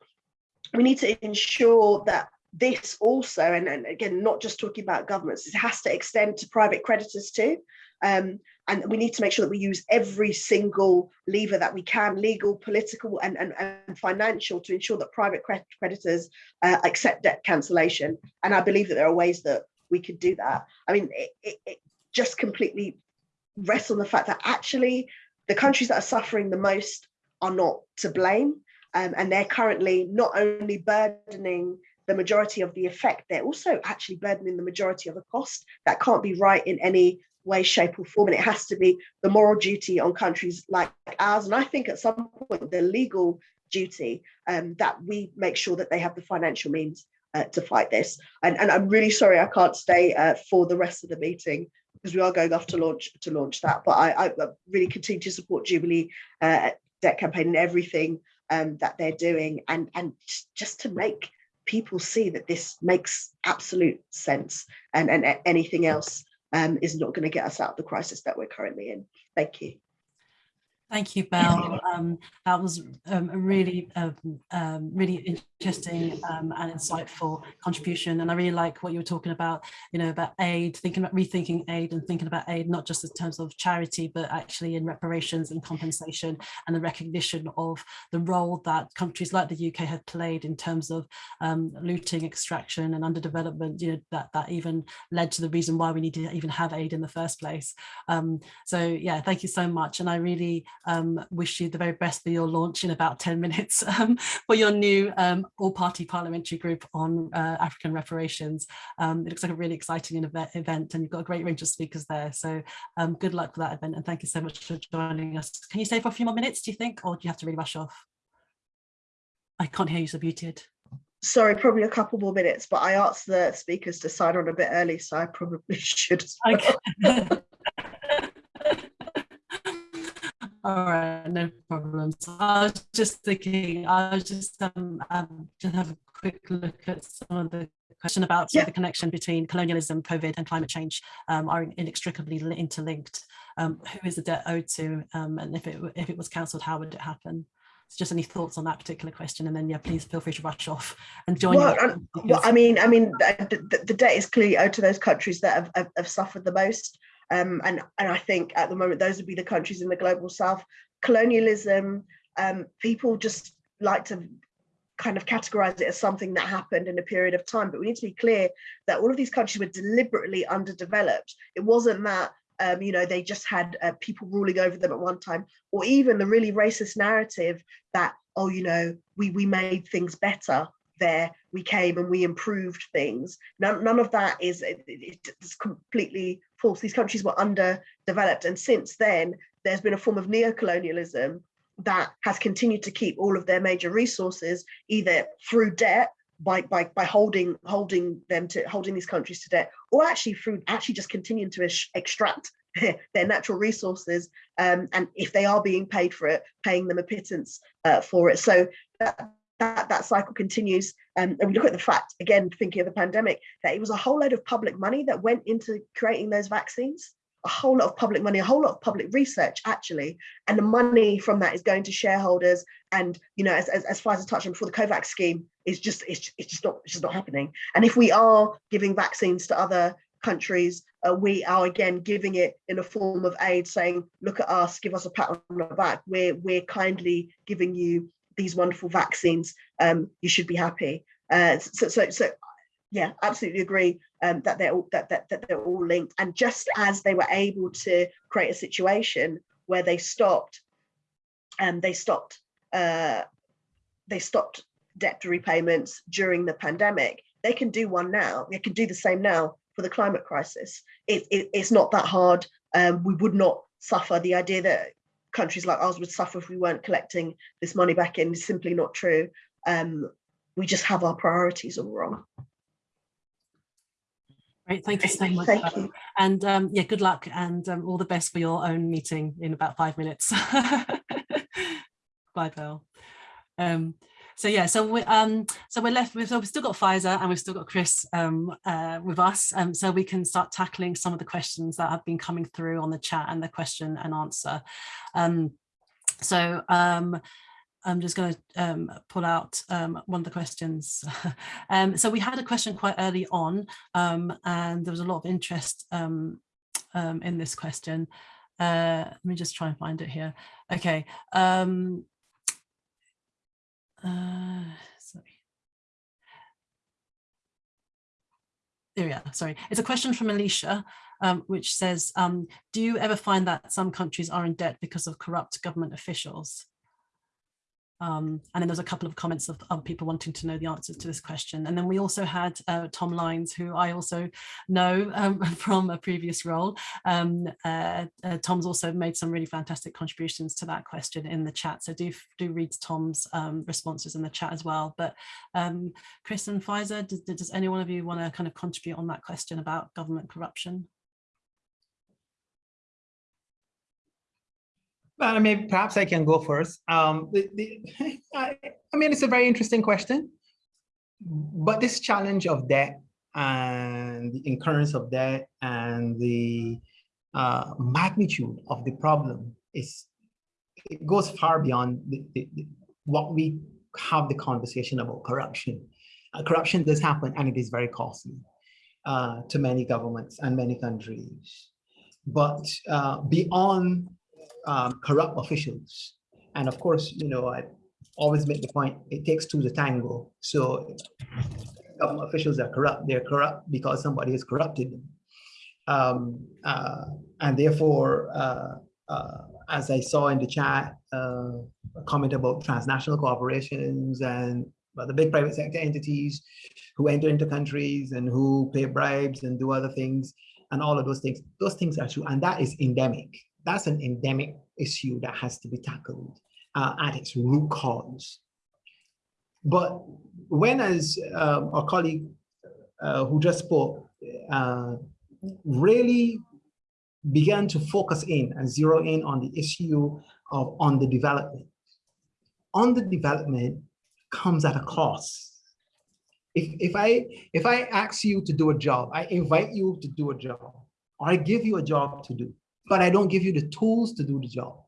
we need to ensure that this also, and, and, again, not just talking about governments, it has to extend to private creditors too. Um, and we need to make sure that we use every single lever that we can, legal, political, and, and, and financial, to ensure that private creditors uh, accept debt cancellation. And I believe that there are ways that we could do that. I mean, it, it, it just completely rests on the fact that actually the countries that are suffering the most are not to blame. Um, and they're currently not only burdening the majority of the effect, they're also actually burdening the majority of the cost. That can't be right in any way, shape, or form. And it has to be the moral duty on countries like ours. And I think at some point, the legal duty um, that we make sure that they have the financial means uh, to fight this. And, and I'm really sorry I can't stay uh, for the rest of the meeting because we are going off to launch to launch that. But I, I really continue to support Jubilee uh, debt campaign and everything um, that they're doing, and and just to make people see that this makes absolute sense, and and anything else um, is not going to get us out of the crisis that we're currently in. Thank you. Thank you, Bell. Um, that was um, a really, um, um, really interesting um, and insightful contribution. And I really like what you were talking about, you know, about aid, thinking about rethinking aid and thinking about aid, not just in terms of charity, but actually in reparations and compensation and the recognition of the role that countries like the UK have played in terms of um, looting, extraction and underdevelopment, you know, that, that even led to the reason why we need to even have aid in the first place. Um, so yeah, thank you so much. And I really um, wish you the very best for your launch in about 10 minutes um, for your new um, all-party parliamentary group on uh, African reparations. Um, it looks like a really exciting event and you've got a great range of speakers there. So um, good luck for that event and thank you so much for joining us. Can you stay for a few more minutes, do you think, or do you have to really rush off? I can't hear you, so muted. Sorry, probably a couple more minutes, but I asked the speakers to sign on a bit early, so I probably should. Okay. All right, no problems. I was just thinking, I was just um, um just have a quick look at some of the question about yeah. the connection between colonialism, COVID, and climate change um, are inextricably interlinked. Um, who is the debt owed to, um, and if it if it was cancelled, how would it happen? So just any thoughts on that particular question, and then yeah, please feel free to rush off and join. Well, well I mean, I mean, the, the, debt is clearly owed to those countries that have, have, have suffered the most. Um, and, and I think at the moment, those would be the countries in the global south. Colonialism, um, people just like to kind of categorize it as something that happened in a period of time. But we need to be clear that all of these countries were deliberately underdeveloped. It wasn't that um, you know, they just had uh, people ruling over them at one time, or even the really racist narrative that, oh, you know, we, we made things better there we came and we improved things. None, none of that is it, it's completely false these countries were underdeveloped. And since then there's been a form of neo-colonialism that has continued to keep all of their major resources either through debt by by by holding holding them to holding these countries to debt or actually through actually just continuing to extract their natural resources um, and if they are being paid for it paying them a pittance uh, for it. So that that, that cycle continues. Um, and we look at the fact, again, thinking of the pandemic, that it was a whole load of public money that went into creating those vaccines, a whole lot of public money, a whole lot of public research, actually. And the money from that is going to shareholders. And, you know, as, as, far as Faiza touched on before, the COVAX scheme is just, it's, it's just not, it's just not happening. And if we are giving vaccines to other countries, uh, we are again giving it in a form of aid, saying, look at us, give us a pat on the back. We're, we're kindly giving you these wonderful vaccines, um, you should be happy. Uh, so, so, so, yeah, absolutely agree um, that they're all that, that that they're all linked. And just as they were able to create a situation where they stopped, and um, they stopped, uh, they stopped debt repayments during the pandemic, they can do one now. They can do the same now for the climate crisis. It, it, it's not that hard. Um, we would not suffer the idea that countries like ours would suffer if we weren't collecting this money back in is simply not true. Um, we just have our priorities all wrong. Great, thank you so much. Thank you. And um, yeah, good luck and um, all the best for your own meeting in about five minutes. Bye, Bill. So yeah, so we um so we're left with so we've still got Faiza and we've still got Chris um uh, with us, um so we can start tackling some of the questions that have been coming through on the chat and the question and answer. Um, so um, I'm just going to um, pull out um, one of the questions. um, so we had a question quite early on, um, and there was a lot of interest um, um, in this question. Uh, let me just try and find it here. Okay. Um, uh, sorry. There we are, sorry. It's a question from Alicia, um, which says, um, do you ever find that some countries are in debt because of corrupt government officials? Um, and then there's a couple of comments of other people wanting to know the answers to this question. And then we also had uh, Tom Lines, who I also know um, from a previous role. Um, uh, uh, Tom's also made some really fantastic contributions to that question in the chat. So do, do read Tom's um, responses in the chat as well. But um, Chris and Faiza, does, does any one of you want to kind of contribute on that question about government corruption? Well, I mean, perhaps I can go first. Um, the, the, I, I mean, it's a very interesting question, but this challenge of debt and the incurrence of debt and the uh, magnitude of the problem is it goes far beyond the, what we have the conversation about corruption. Uh, corruption does happen and it is very costly uh, to many governments and many countries. But uh, beyond um, corrupt officials, and of course, you know, I always make the point, it takes two to tango. So government officials are corrupt, they're corrupt because somebody has corrupted them. Um, uh, and therefore, uh, uh, as I saw in the chat, uh, a comment about transnational corporations and well, the big private sector entities who enter into countries and who pay bribes and do other things and all of those things, those things are true. And that is endemic. That's an endemic issue that has to be tackled uh, at its root cause. But when as um, our colleague uh, who just spoke uh, really began to focus in and zero in on the issue of on the development. On the development comes at a cost. If, if I if I ask you to do a job, I invite you to do a job, or I give you a job to do, but I don't give you the tools to do the job,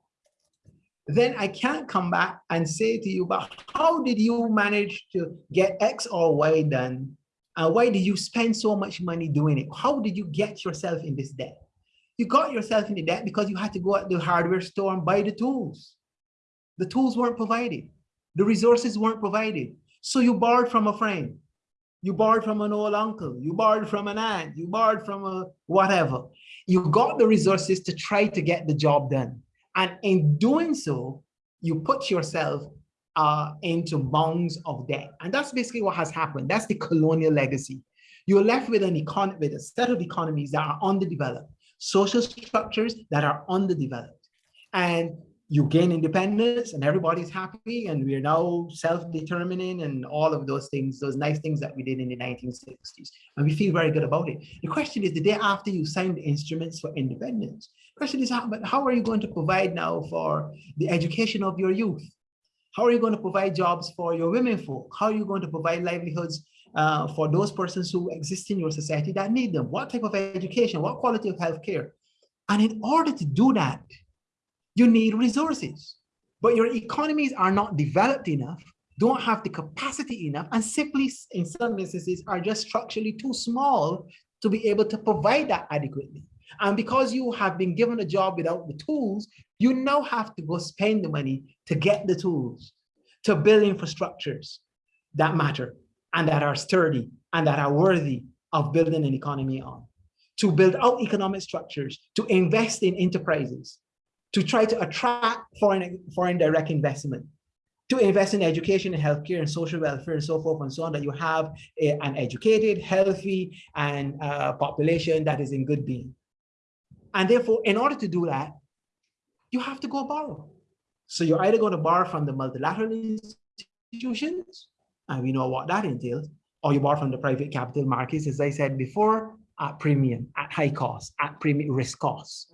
then I can't come back and say to you, but how did you manage to get X or Y done? And why did you spend so much money doing it? How did you get yourself in this debt? You got yourself into debt because you had to go at the hardware store and buy the tools. The tools weren't provided. The resources weren't provided. So you borrowed from a friend. You borrowed from an old uncle. You borrowed from an aunt. You borrowed from a whatever. You got the resources to try to get the job done. And in doing so, you put yourself uh, into bounds of debt. And that's basically what has happened. That's the colonial legacy. You're left with an economy, with a set of economies that are underdeveloped, social structures that are underdeveloped. And you gain independence and everybody's happy and we are now self-determining and all of those things, those nice things that we did in the 1960s. And we feel very good about it. The question is the day after you sign the instruments for independence, question is how, but how are you going to provide now for the education of your youth? How are you going to provide jobs for your women folk? How are you going to provide livelihoods uh, for those persons who exist in your society that need them? What type of education? What quality of healthcare? And in order to do that, you need resources. But your economies are not developed enough, don't have the capacity enough, and simply, in some instances, are just structurally too small to be able to provide that adequately. And because you have been given a job without the tools, you now have to go spend the money to get the tools, to build infrastructures that matter and that are sturdy and that are worthy of building an economy on, to build out economic structures, to invest in enterprises, to try to attract foreign, foreign direct investment, to invest in education and healthcare and social welfare and so forth and so on, that you have a, an educated, healthy, and uh, population that is in good being. And therefore, in order to do that, you have to go borrow. So you're either going to borrow from the multilateral institutions, and we know what that entails, or you borrow from the private capital markets, as I said before, at premium, at high cost, at premium risk cost.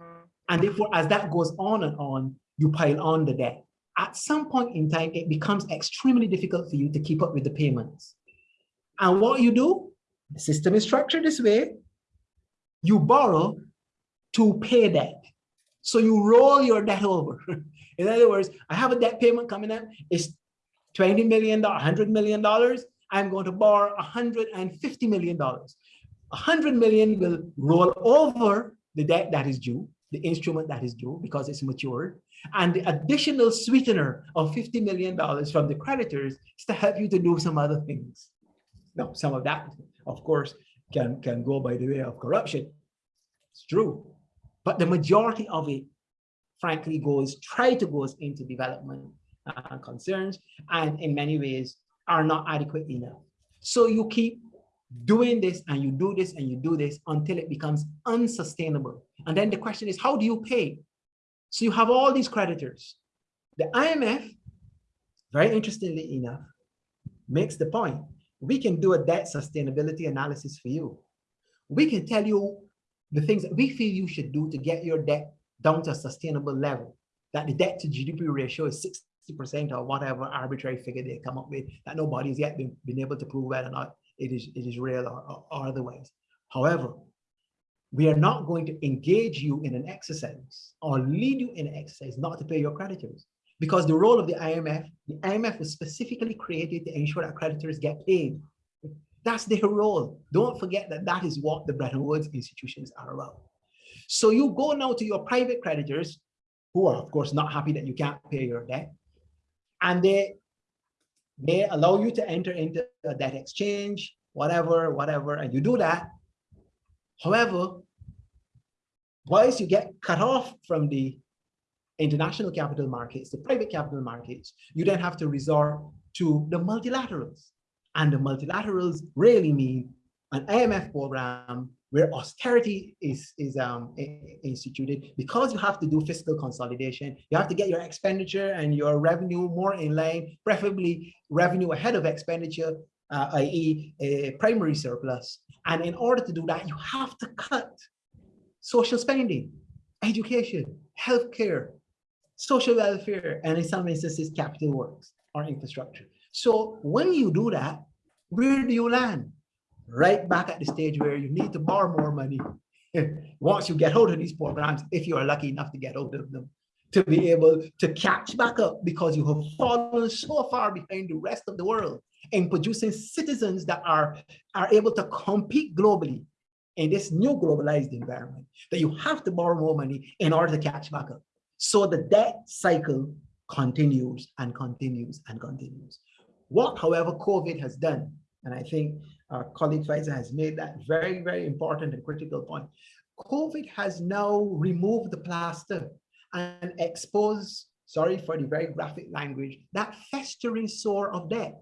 And therefore, as that goes on and on, you pile on the debt. At some point in time, it becomes extremely difficult for you to keep up with the payments. And what you do, the system is structured this way, you borrow to pay debt. So you roll your debt over. In other words, I have a debt payment coming up. It's $20 million, $100 million. I'm going to borrow $150 million. 100 million will roll over the debt that is due, the instrument that is due because it's matured. And the additional sweetener of $50 million from the creditors is to help you to do some other things. Now, some of that, of course, can, can go by the way of corruption. It's true. But the majority of it, frankly, goes, try to goes into development uh, concerns, and in many ways are not adequate enough. So you keep doing this and you do this and you do this until it becomes unsustainable. And then the question is, how do you pay? So you have all these creditors. The IMF, very interestingly enough, makes the point, we can do a debt sustainability analysis for you. We can tell you the things that we feel you should do to get your debt down to a sustainable level, that the debt to GDP ratio is 60% or whatever arbitrary figure they come up with that nobody's yet been, been able to prove whether or not it is, it is real or, or, otherwise. However, we are not going to engage you in an exercise or lead you in an exercise not to pay your creditors. because the role of the IMF, the IMF was specifically created to ensure that creditors get paid. That's their role. Don't forget that that is what the Bretton Woods institutions are about. So you go now to your private creditors, who are of course not happy that you can't pay your debt, and they they allow you to enter into that exchange, whatever, whatever, and you do that. However, once you get cut off from the international capital markets, the private capital markets, you then have to resort to the multilaterals. And the multilaterals really mean an IMF program where austerity is, is um, instituted because you have to do fiscal consolidation. You have to get your expenditure and your revenue more in line, preferably revenue ahead of expenditure, uh, i.e. a primary surplus. And in order to do that, you have to cut social spending, education, healthcare, social welfare, and in some instances, capital works or infrastructure. So when you do that, where do you land? Right back at the stage where you need to borrow more money once you get hold of these programs, if you are lucky enough to get hold of them, to be able to catch back up because you have fallen so far behind the rest of the world in producing citizens that are, are able to compete globally in this new globalized environment, that you have to borrow more money in order to catch back up. So the debt cycle continues and continues and continues. What, however, COVID has done, and I think colleague Faiza has made that very, very important and critical point. COVID has now removed the plaster and exposed, sorry for the very graphic language, that festering sore of debt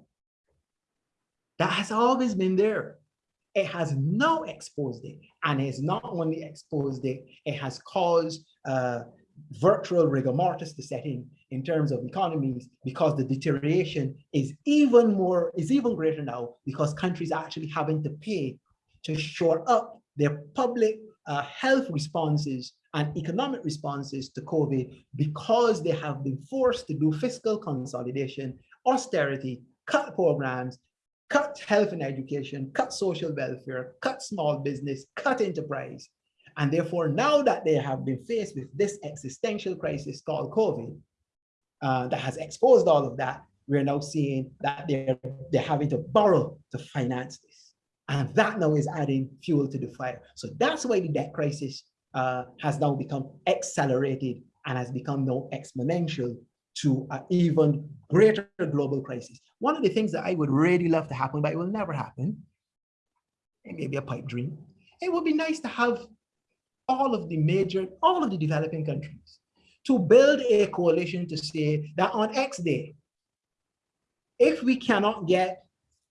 that has always been there. It has now exposed it and it's not only exposed it, it has caused uh, virtual rigor mortis to set in in terms of economies because the deterioration is even more is even greater now because countries are actually having to pay to shore up their public uh, health responses and economic responses to COVID because they have been forced to do fiscal consolidation, austerity, cut programs, cut health and education, cut social welfare, cut small business, cut enterprise, and therefore, now that they have been faced with this existential crisis called COVID, uh, that has exposed all of that, we're now seeing that they're, they're having to borrow to finance this. And that now is adding fuel to the fire. So that's why the debt crisis uh, has now become accelerated and has become now exponential to an even greater global crisis. One of the things that I would really love to happen, but it will never happen, it may be a pipe dream, it would be nice to have all of the major, all of the developing countries to build a coalition to say that on X day, if we cannot get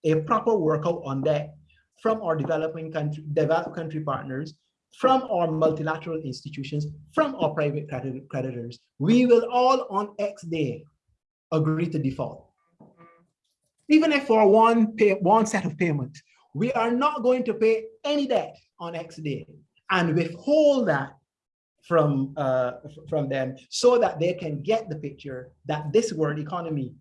a proper workout on that from our developing country, developed country partners, from our multilateral institutions, from our private creditors, we will all on X day agree to default. Even if for one pay, one set of payments, we are not going to pay any debt on X day and withhold that from uh, from them so that they can get the picture that this world economy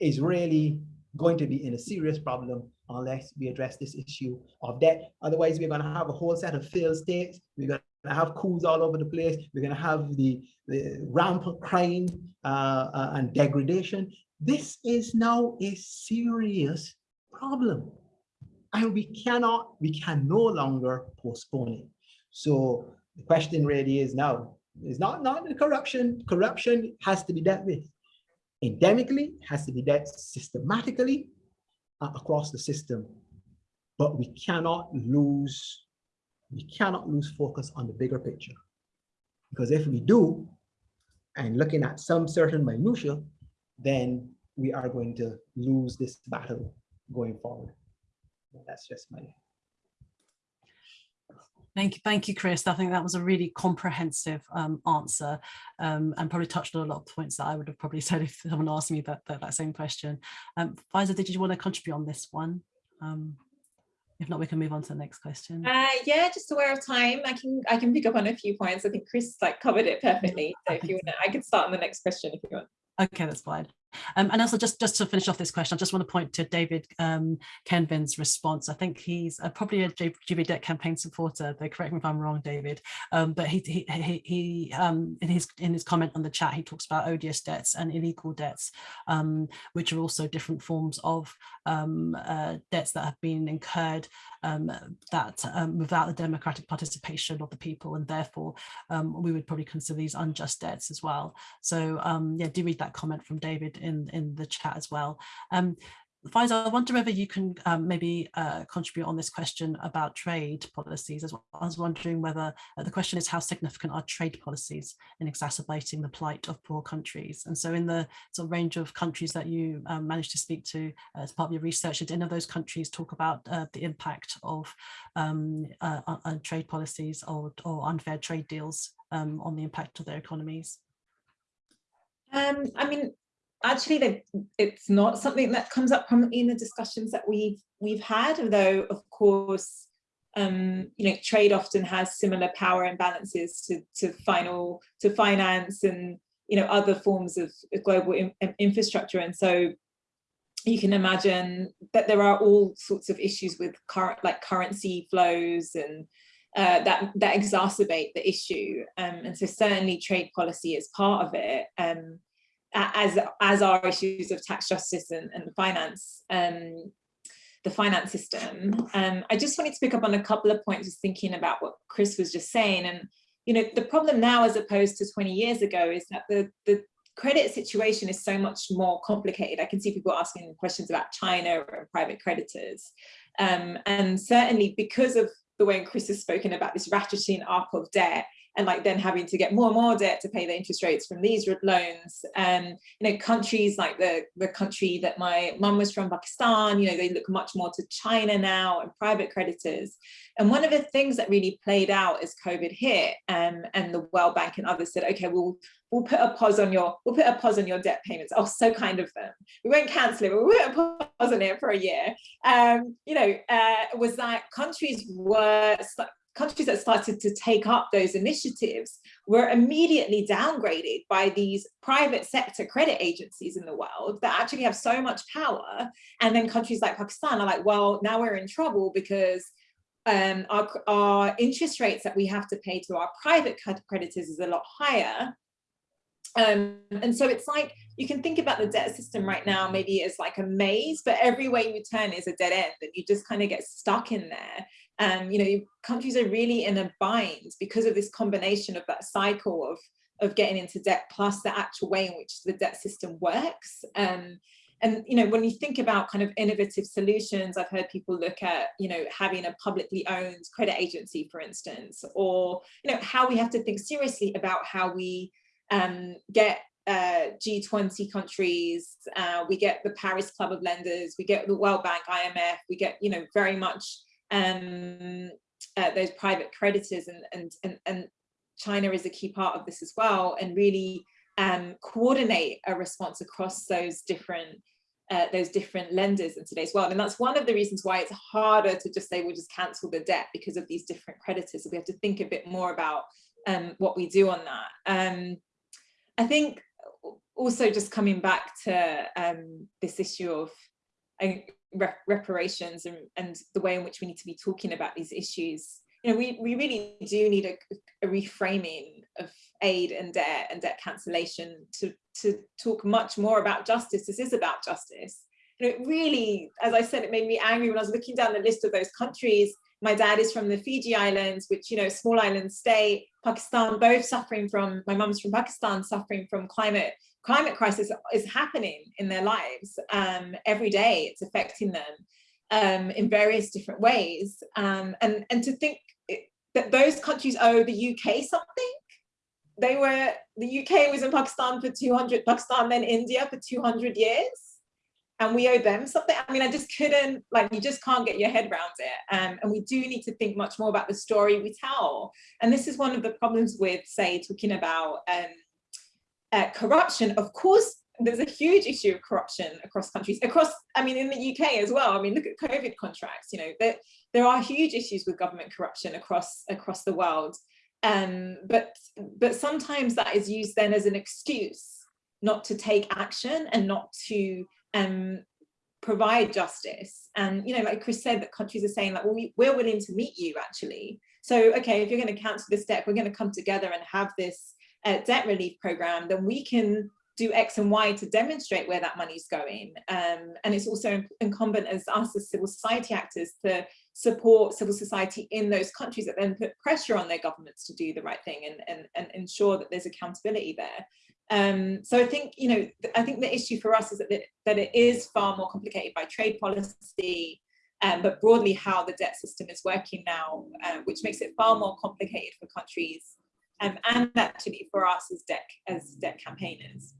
is really going to be in a serious problem unless we address this issue of debt. Otherwise, we're going to have a whole set of failed states. We're going to have coups all over the place. We're going to have the, the rampant crime uh, uh, and degradation. This is now a serious problem. And we cannot, we can no longer postpone it. So the question really is now, is not, not the corruption. Corruption has to be dealt with. Endemically, has to be dealt systematically uh, across the system. But we cannot lose, we cannot lose focus on the bigger picture. Because if we do, and looking at some certain minutia, then we are going to lose this battle going forward. That's just my Thank you, thank you, Chris. I think that was a really comprehensive um, answer um, and probably touched on a lot of points that I would have probably said if someone asked me that, that, that same question. Um, Faiza, did you want to contribute on this one? Um, if not, we can move on to the next question. Uh, yeah, just aware of time. I can I can pick up on a few points. I think Chris like covered it perfectly. So if you want, I can start on the next question if you want. Okay, that's fine. Um, and also just, just to finish off this question, I just want to point to David um, Kenvin's response. I think he's uh, probably a Jubilee debt campaign supporter, though correct me if I'm wrong, David. Um, but he, he, he, he um, in, his, in his comment on the chat, he talks about odious debts and illegal debts, um, which are also different forms of um, uh, debts that have been incurred Um, that um, without the democratic participation of the people, and therefore um, we would probably consider these unjust debts as well. So yeah, do read that comment from David in, in the chat as well. Faiza, I wonder whether you can um, maybe uh, contribute on this question about trade policies as well. I was wondering whether uh, the question is how significant are trade policies in exacerbating the plight of poor countries? And so in the sort of range of countries that you um, managed to speak to uh, as part of your research, did any of those countries talk about uh, the impact of um, uh, trade policies or, or unfair trade deals um, on the impact of their economies? Um, I mean, actually it's not something that comes up prominently in the discussions that we've we've had although of course um, you know trade often has similar power imbalances to to final to finance and you know other forms of global in, infrastructure. And so you can imagine that there are all sorts of issues with current like currency flows and uh, that that exacerbate the issue. Um, and so certainly trade policy is part of it. Um, as as are issues of tax justice and, and finance um, the finance system. Um, I just wanted to pick up on a couple of points just thinking about what Chris was just saying. And you know the problem now as opposed to 20 years ago is that the the credit situation is so much more complicated. I can see people asking questions about China and private creditors. Um, and certainly because of the way Chris has spoken about this ratcheting up of debt and like then having to get more and more debt to pay the interest rates from these loans. And you know, countries like the the country that my mum was from, Pakistan, you know, they look much more to China now and private creditors. And one of the things that really played out as COVID hit, um, and the World Bank and others said, okay, we'll we'll put a pause on your we'll put a pause on your debt payments. Oh, so kind of them. We won't cancel it, but we'll put a pause on it for a year. Um, you know, uh, was that countries were countries that started to take up those initiatives were immediately downgraded by these private sector credit agencies in the world that actually have so much power. And then countries like Pakistan are like, well, now we're in trouble because um, our, our interest rates that we have to pay to our private creditors is a lot higher. Um, and so it's like, you can think about the debt system right now, maybe as like a maze, but every way you turn is a dead end and you just kind of get stuck in there. And, you know, countries are really in a bind because of this combination of that cycle of, of getting into debt plus the actual way in which the debt system works. Um, and you know when you think about kind of innovative solutions i've heard people look at you know having a publicly owned credit agency for instance or you know how we have to think seriously about how we um, get uh, G20 countries, uh, we get the Paris Club of Lenders, we get the World Bank, IMF, we get, you know, very much um, uh, those private creditors and, and, and, and China is a key part of this as well and really um, coordinate a response across those different uh, those different lenders in today's world. And that's one of the reasons why it's harder to just say we'll just cancel the debt because of these different creditors. So we have to think a bit more about um, what we do on that. Um, I think also just coming back to um, this issue of reparations and, and the way in which we need to be talking about these issues you know, we, we really do need a, a, reframing of aid and debt and debt cancellation to, to talk much more about justice. This is about justice. You know, it really, as I said, it made me angry when I was looking down the list of those countries. My dad is from the Fiji Islands, which, you know, small island state, Pakistan, both suffering from, my mum's from Pakistan, suffering from climate climate crisis is happening in their lives um, every day. It's affecting them um, in various different ways. Um, and, and to think that those countries owe the UK something. They were, the UK was in Pakistan for 200, Pakistan then India for 200 years. And we owe them something. I mean, I just couldn't, like, you just can't get your head around it. Um, and we do need to think much more about the story we tell. And this is one of the problems with, say, talking about um, uh, corruption, of course, there's a huge issue of corruption across countries, across, I mean, in the UK as well. I mean, look at COVID contracts, you know, there, there are huge issues with government corruption across, across the world. Um, but, but sometimes that is used then as an excuse not to take action and not to um, provide justice. And, you know, like Chris said, that countries are saying that, well, we, we're willing to meet you actually. So, okay, if you're going to cancel this debt, we're going to come together and have this uh, debt relief program, then we can do X and Y to demonstrate where that money's going. Um, and it's also incumbent as us as civil society actors to support civil society in those countries that then put pressure on their governments to do the right thing and, and, and ensure that there's accountability there. Um, so I think, you know, I think the issue for us is that, it, that it is far more complicated by trade policy, um, but broadly how the debt system is working now, uh, which makes it far more complicated for countries um, and actually for us as debt, as debt campaigners.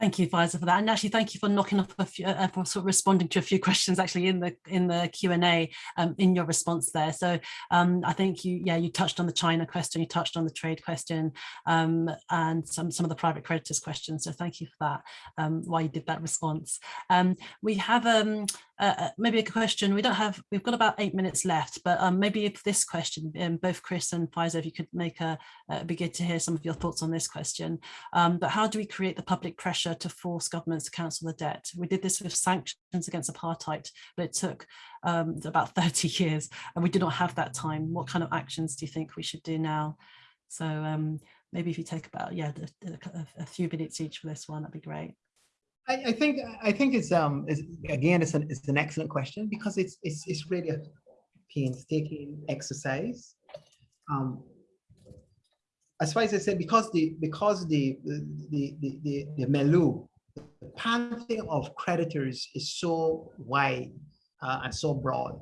Thank you, Faiza, for that. And actually, thank you for knocking off a few, uh, for sort of responding to a few questions actually in the in the Q and A um, in your response there. So um, I think you, yeah, you touched on the China question, you touched on the trade question, um, and some some of the private creditors questions. So thank you for that. Um, why you did that response. Um, we have um, uh, uh, maybe a question. We don't have. We've got about eight minutes left, but maybe if this question, both Chris and Faiza, if you could make a, uh, be good to hear some of your thoughts on this question. but how do we create the public pressure to force governments to cancel the debt. We did this with sanctions against apartheid, but it took um, about 30 years and we did not have that time. What kind of actions do you think we should do now? So um, maybe if you take about, yeah, a, a, few minutes each for this one, that'd be great. I, I think I think it's um it's, again it's an it's an excellent question because it's it's it's really a painstaking exercise. Um, as far as I said, because the because the the the the, the milieu, the pantheon of creditors is so wide uh, and so broad,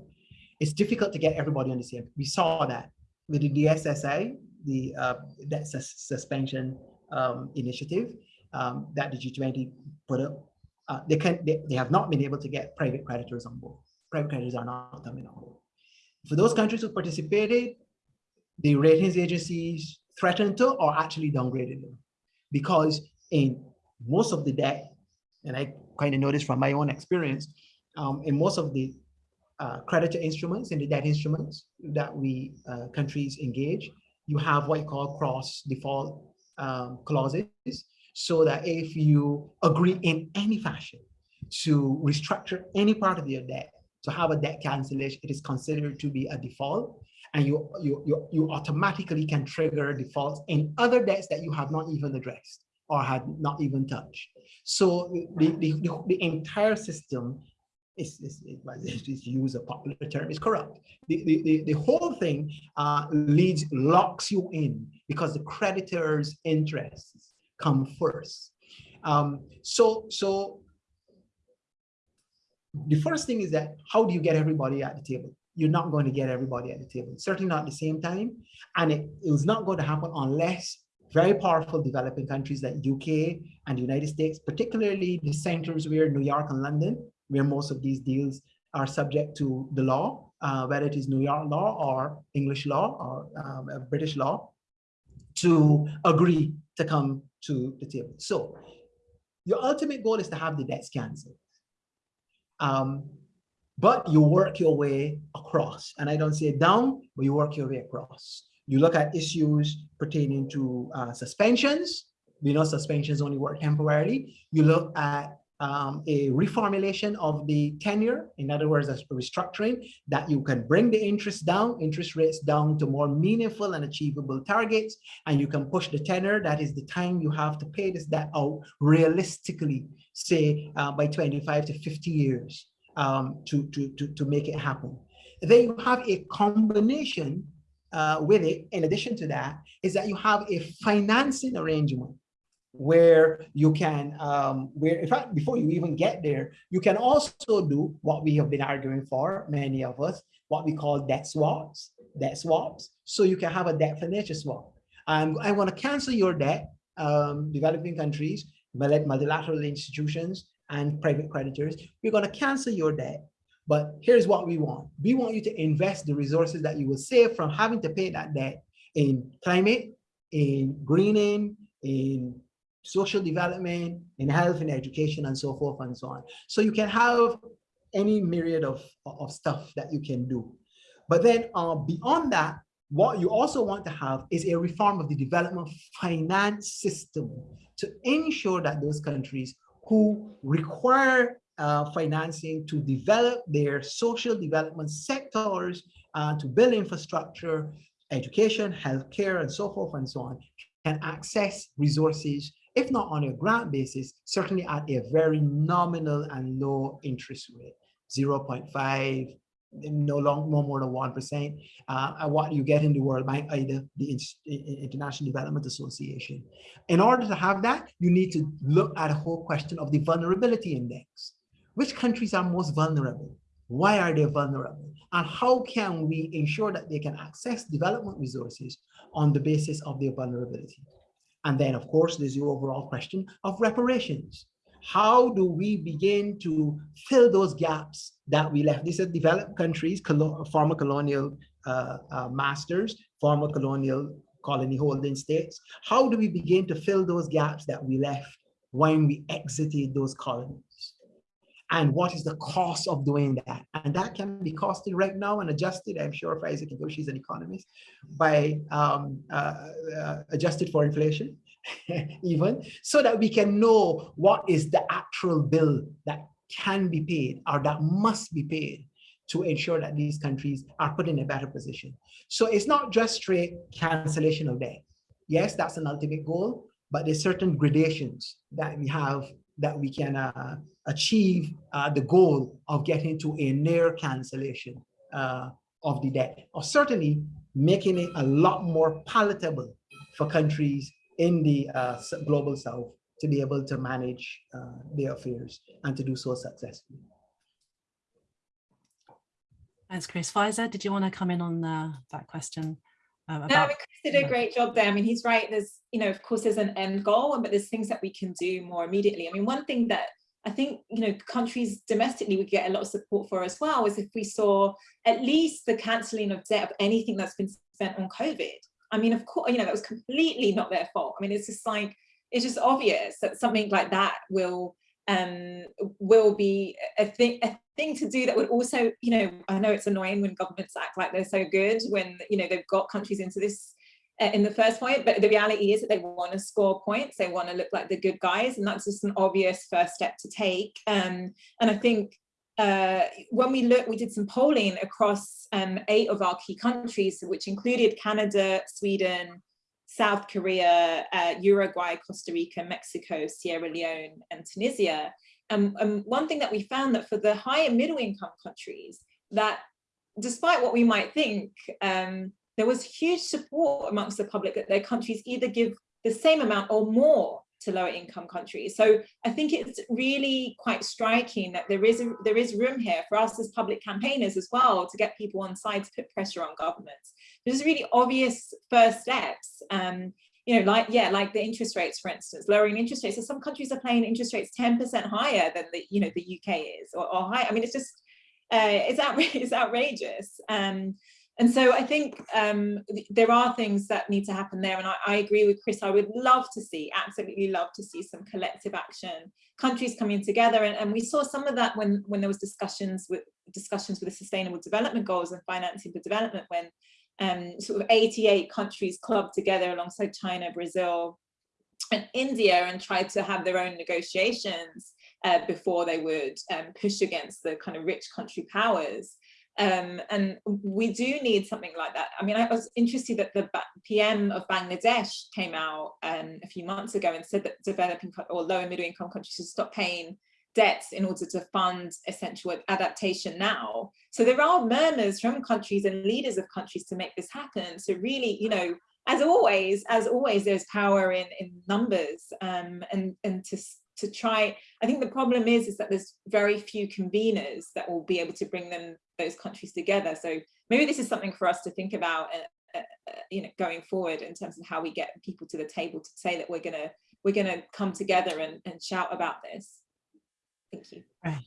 it's difficult to get everybody on the same. We saw that with the DSSI, the uh, debt suspension um, initiative um, that the G20 put up. Uh, they can they, they have not been able to get private creditors on board. Private creditors are not coming on board. For those countries who participated, the ratings agencies threatened to or actually downgraded them. Because in most of the debt, and I kind of noticed from my own experience, um, in most of the uh, creditor instruments and the debt instruments that we uh, countries engage, you have what you call cross default um, clauses, so that if you agree in any fashion to restructure any part of your debt, to have a debt cancellation, it is considered to be a default and you, you, you, you automatically can trigger defaults in other debts that you have not even addressed or had not even touched. So the, the, the, the entire system is, is, is, is use a popular term, is corrupt. The, the, the, the whole thing uh, leads, locks you in because the creditor's interests come first. Um, so, so the first thing is that how do you get everybody at the table? you're not going to get everybody at the table, certainly not at the same time. And it, was not going to happen unless very powerful developing countries like UK and the United States, particularly the centers where New York and London, where most of these deals are subject to the law, uh, whether it is New York law or English law or um, British law, to agree to come to the table. So your ultimate goal is to have the debts canceled. Um, but you work your way across. And I don't say down, but you work your way across. You look at issues pertaining to uh, suspensions. We know suspensions only work temporarily. You look at um, a reformulation of the tenure, in other words, a restructuring that you can bring the interest down, interest rates down to more meaningful and achievable targets, and you can push the tenure, that is the time you have to pay this debt out realistically, say uh, by 25 to 50 years um, to, to, to, to make it happen. Then you have a combination uh, with it, in addition to that, is that you have a financing arrangement where you can, um, where in fact, before you even get there, you can also do what we have been arguing for, many of us, what we call debt swaps, debt swaps. So you can have a debt financial swap. Um, I want to cancel your debt, um, developing countries, multilateral institutions, and private creditors, we're going to cancel your debt. But here's what we want. We want you to invest the resources that you will save from having to pay that debt in climate, in greening, in social development, in health and education, and so forth and so on. So you can have any myriad of, of stuff that you can do. But then uh, beyond that, what you also want to have is a reform of the development finance system to ensure that those countries who require uh, financing to develop their social development sectors, uh, to build infrastructure, education, healthcare, and so forth and so on, can access resources, if not on a grant basis, certainly at a very nominal and low interest rate, 0.5, no long, no more than 1%, uh, what you get in the World Bank, either the International Development Association. In order to have that, you need to look at a whole question of the vulnerability index. Which countries are most vulnerable? Why are they vulnerable? And how can we ensure that they can access development resources on the basis of their vulnerability? And then, of course, there's the overall question of reparations. How do we begin to fill those gaps that we left? These are developed countries, former colonial uh, uh, masters, former colonial colony holding states. How do we begin to fill those gaps that we left when we exited those colonies? And what is the cost of doing that? And that can be costed right now and adjusted, I'm sure if Isaac Kigo, she's an economist, by um, uh, uh, adjusted for inflation even, so that we can know what is the actual bill that can be paid or that must be paid to ensure that these countries are put in a better position. So it's not just straight cancellation of debt. Yes, that's an ultimate goal, but there's certain gradations that we have that we can uh, achieve uh, the goal of getting to a near cancellation uh, of the debt, or certainly making it a lot more palatable for countries in the uh, global south to be able to manage uh, their affairs and to do so successfully. Thanks, Chris. Faiza, did you want to come in on uh, that question? About, no, I mean, Chris did a great job there. I mean, he's right. There's, you know, of course, there's an end goal, but there's things that we can do more immediately. I mean, one thing that I think, you know, countries domestically would get a lot of support for as well is if we saw at least the cancelling of debt of anything that's been spent on COVID. I mean, of course, you know, that was completely not their fault. I mean, it's just like, it's just obvious that something like that will um, will be a thing, a thing to do that would also, you know, I know it's annoying when governments act like they're so good when, you know, they've got countries into this uh, in the first point, but the reality is that they want to score points, they want to look like the good guys, and that's just an obvious first step to take. Um, and I think uh, when we look, we did some polling across um, eight of our key countries, which included Canada, Sweden, South Korea, uh, Uruguay, Costa Rica, Mexico, Sierra Leone, and Tunisia. Um, um, one thing that we found that for the higher middle income countries, that despite what we might think, um, there was huge support amongst the public that their countries either give the same amount or more to lower income countries. So I think it's really quite striking that there is a, there is room here for us as public campaigners as well to get people on side to put pressure on governments. There's really obvious first steps. Um, you know, like, yeah, like the interest rates, for instance, lowering interest rates. So some countries are paying interest rates 10% higher than the, you know, the UK is or, or high. I mean, it's just, uh, it's, outra it's outrageous. Um, and so I think um, there are things that need to happen there. And I, I, agree with Chris, I would love to see, absolutely love to see some collective action, countries coming together. And, and we saw some of that when, when there was discussions with discussions with the sustainable development goals and financing for development, when um, sort of 88 countries clubbed together alongside China, Brazil, and India and tried to have their own negotiations uh, before they would um, push against the kind of rich country powers. Um, and we do need something like that. I mean, I was interested that the PM of Bangladesh came out um, a few months ago and said that developing or low and middle income countries should stop paying debts in order to fund essential adaptation now. So there are murmurs from countries and leaders of countries to make this happen. So really, you know, as always, as always, there's power in, in numbers um, and, and to to try, I think the problem is, is that there's very few conveners that will be able to bring them, those countries together. So maybe this is something for us to think about, uh, uh, uh you know, going forward in terms of how we get people to the table to say that we're gonna, we're gonna come together and, and shout about this. Thank you. Right.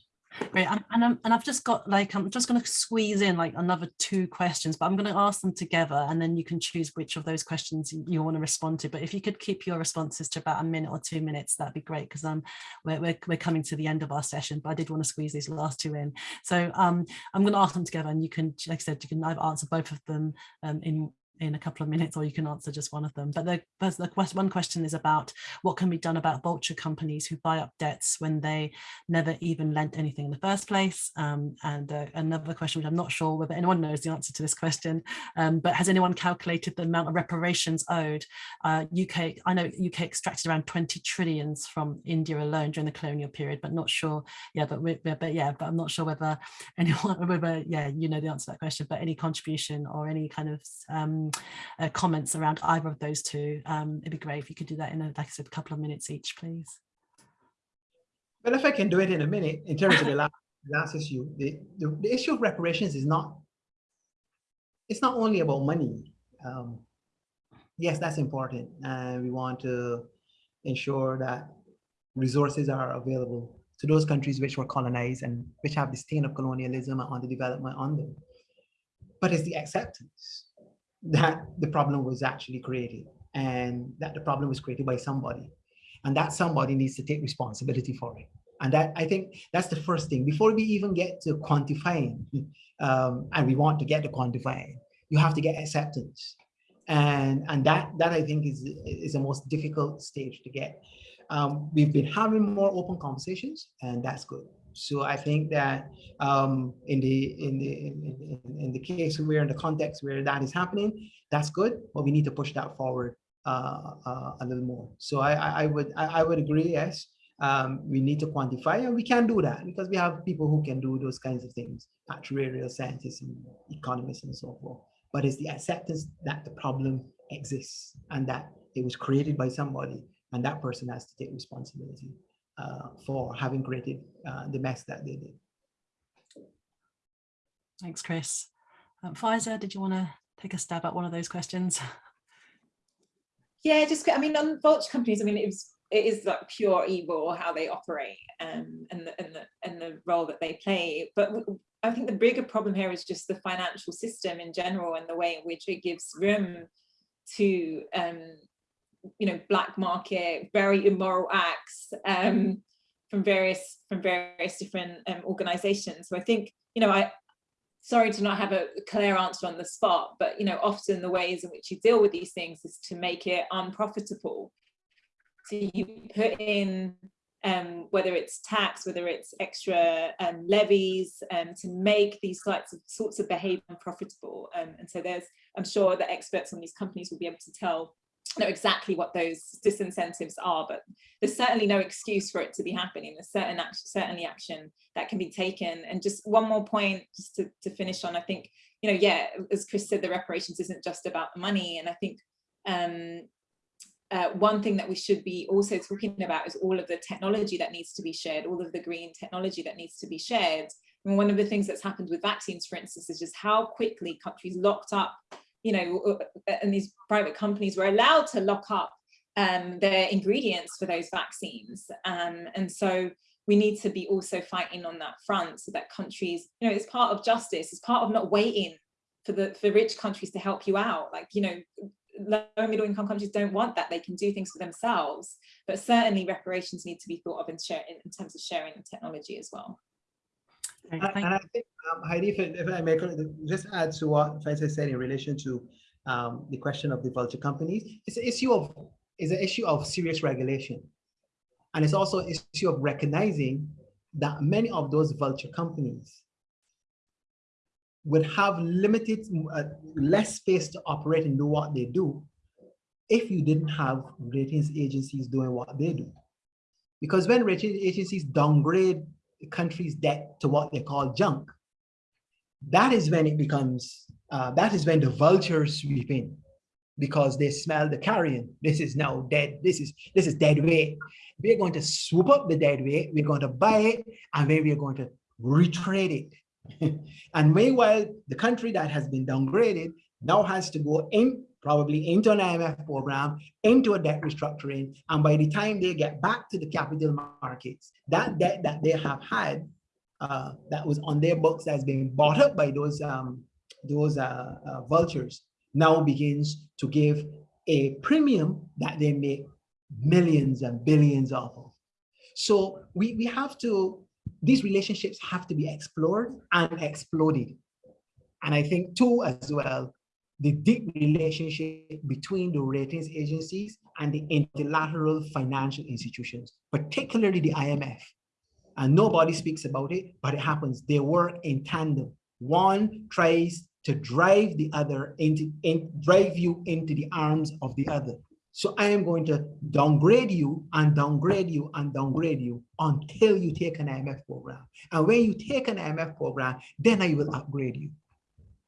Great, and, and, um, and I've just got like, I'm just going to squeeze in like another two questions, but I'm going to ask them together and then you can choose which of those questions you want to respond to. But if you could keep your responses to about a minute or two minutes, that'd be great because um, we're, we're, we're coming to the end of our session, but I did want to squeeze these last two in. So um, I'm going to ask them together and you can, like I said, you can either answer both of them um, in in a couple of minutes or you can answer just one of them. But the, first, the quest, one question is about what can be done about vulture companies who buy up debts when they never even lent anything in the first place. Um, and uh, another question, which I'm not sure whether anyone knows the answer to this question, um, but has anyone calculated the amount of reparations owed? Uh, UK, I know UK extracted around 20 trillions from India alone during the colonial period, but not sure. Yeah, but, we, but yeah, but I'm not sure whether anyone, whether, yeah, you know the answer to that question, but any contribution or any kind of um, uh, comments around either of those two, um, it'd be great if you could do that in, a, like I said, a couple of minutes each, please. Well, if I can do it in a minute, in terms of the last, last issue, the, the, the, issue of reparations is not, it's not only about money. Um, yes, that's important. And we want to ensure that resources are available to those countries which were colonized and which have the stain of colonialism and underdevelopment on them. But it's the acceptance that the problem was actually created and that the problem was created by somebody and that somebody needs to take responsibility for it. And that I think that's the first thing before we even get to quantifying um, and we want to get to quantifying, you have to get acceptance. And, and that, that I think is, is the most difficult stage to get. Um, we've been having more open conversations and that's good. So I think that um, in the in the in, in, the case where in the context where that is happening, that's good, but we need to push that forward uh, uh, a little more. So I, I would I, I would agree. Yes, um, we need to quantify, and we can do that because we have people who can do those kinds of things, actuarial scientists and economists and so forth. But it's the acceptance that the problem exists and that it was created by somebody, and that person has to take responsibility for having created uh, the mess that they did. Thanks, Chris. Um, Faiza, did you want to take a stab at one of those questions? Yeah, just I mean on vulture companies, I mean it was it is like pure evil how they operate um, and the and the and the role that they play. But I think the bigger problem here is just the financial system in general and the way in which it gives room to um, you know, black market, very immoral acts um, from various from various different um, organizations. So I think, you know, I sorry to not have a clear answer on the spot, but you know, often the ways in which you deal with these things is to make it unprofitable. So you put in um, whether it's tax, whether it's extra um, levies, um, to make these sorts of sorts of behavior unprofitable. Um, and so there's, I'm sure that experts on these companies will be able to tell know exactly what those disincentives are, but there's certainly no excuse for it to be happening. There's certain action, certainly action that can be taken. And just one more point, just to, to finish on, I think, you know, yeah, as Chris said, the reparations isn't just about the money. And I think um, uh, one thing that we should be also talking about is all of the technology that needs to be shared, all of the green technology that needs to be shared. And one of the things that's happened with vaccines, for instance, is just how quickly countries locked up you know, and these private companies were allowed to lock up um, their ingredients for those vaccines. Um, and so we need to be also fighting on that front so that countries, you know, it's part of justice, it's part of not waiting for the for rich countries to help you out. Like, you know, low and middle income countries don't want that. They can do things for themselves, but certainly reparations need to be thought of in, share, in terms of sharing the technology as well. And, and I think, um, Heidi, if, if, I may just add to what Faiza said in relation to um, the question of the vulture companies, it's an issue of is an issue of serious regulation. And it's also an issue of recognizing that many of those vulture companies would have limited, uh, less space to operate and do what they do if you didn't have ratings agencies doing what they do. Because when rating agencies downgrade the country's debt to what they call junk, that is when it becomes, uh, that is when the vultures sweep in because they smell the carrion. This is now dead. This is this is dead weight. We're going to swoop up the dead weight. We're going to buy it, and then we're going to retrade it. and meanwhile, the country that has been downgraded now has to go in probably into an IMF program, into a debt restructuring. And by the time they get back to the capital markets, that debt that they have had uh, that was on their books that's been bought up by those, um, those uh, uh, vultures now begins to give a premium that they make millions and billions of. So we, we have to, these relationships have to be explored and exploded. And I think too as well, the deep relationship between the ratings agencies and the multilateral financial institutions, particularly the IMF. And nobody speaks about it, but it happens. They work in tandem. One tries to drive the other into, in, drive you into the arms of the other. So I am going to downgrade you and downgrade you and downgrade you until you take an IMF program. And when you take an IMF program, then I will upgrade you.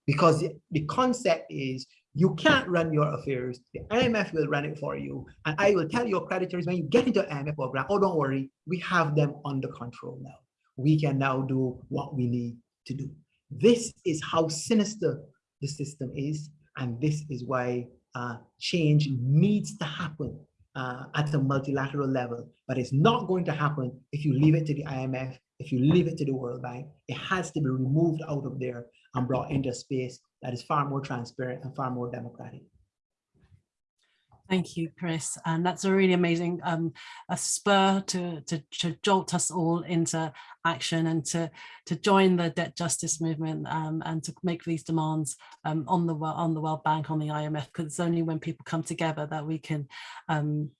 Because the concept is you can't run your affairs. The IMF will run it for you. And I will tell your creditors when you get into IMF program, oh, don't worry, we have them under control now. We can now do what we need to do. This is how sinister the system is. And this is why uh, change needs to happen uh, at a multilateral level, but it's not going to happen if you leave it to the IMF, if you leave it to the World Bank. It has to be removed out of there and brought into a space that is far more transparent and far more democratic. Thank you, Chris. And that's a really amazing um, a spur to, to, to, jolt us all into action and to, to join the debt justice movement um, and to make these demands um, on, the, on the World Bank, on the IMF, because it's only when people come together that we can um,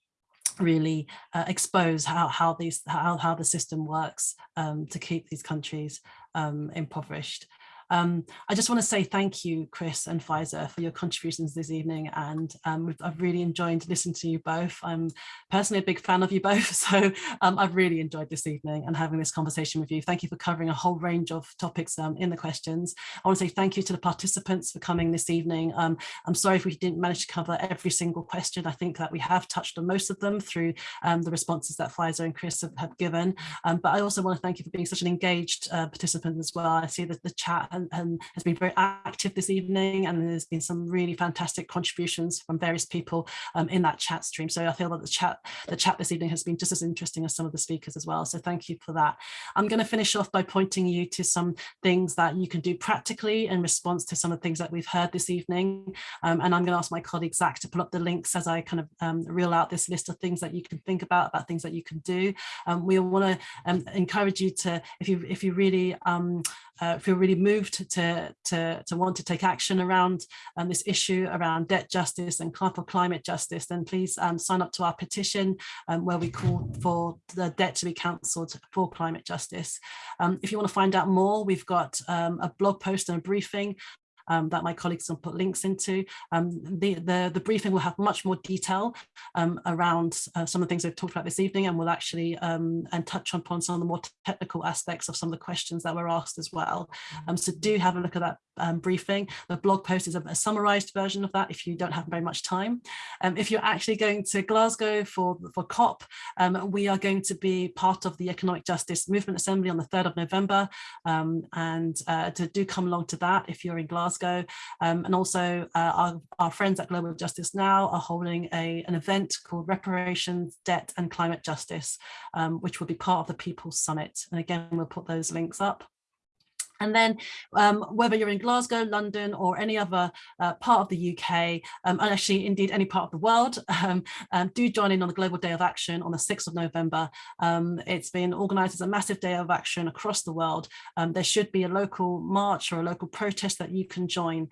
really uh, expose how, how, these, how, how the system works um, to keep these countries um, impoverished. Um, I just want to say thank you, Chris and Faiza, for your contributions this evening. And um, I've really enjoyed listening to you both. I'm personally a big fan of you both. So um, I've really enjoyed this evening and having this conversation with you. Thank you for covering a whole range of topics um, in the questions. I want to say thank you to the participants for coming this evening. Um, I'm sorry if we didn't manage to cover every single question. I think that we have touched on most of them through the responses that Faiza and Chris have, have given. but I also want to thank you for being such an engaged uh, participant as well. I see that the chat and, has been very active this evening and there's been some really fantastic contributions from various people um, in that chat stream. So I feel that the chat, the chat this evening has been just as interesting as some of the speakers as well. So thank you for that. I'm going to finish off by pointing you to some things that you can do practically in response to some of the things that we've heard this evening. Um, and I'm going to ask my colleague Zach to pull up the links as I kind of um, reel out this list of things that you can think about, about things that you can do. Um, we want to um, encourage you to, if you if you really um, uh, feel really moved to, to, to want to take action around um, this issue around debt justice and climate justice, then please um, sign up to our petition um, where we call for the debt to be cancelled for climate justice. Um, if you want to find out more, we've got um, a blog post and a briefing um, that my colleagues will put links into. Um, the, the, the, briefing will have much more detail um, around uh, some of the things we've talked about this evening and will actually um, and touch upon some of the more technical aspects of some of the questions that were asked as well. Um, so do have a look at that um, briefing. The blog post is a, a, summarized version of that if you don't have very much time. if you're actually going to Glasgow for, for COP, we are going to be part of the Economic Justice Movement Assembly on the 3rd of November and uh, to do come along to that if you're in Glasgow Glasgow. Um, and also uh, our, our friends at Global Justice Now are holding a, an event called Reparations, Debt and Climate Justice, um, which will be part of the People's Summit. And again, we'll put those links up. And then um, whether you're in Glasgow, London or any other uh, part of the UK, um, and actually indeed any part of the world, um, um, do join in on the Global Day of Action on the 6th of November. Um, it's been organised as a massive day of action across the world. Um, there should be a local march or a local protest that you can join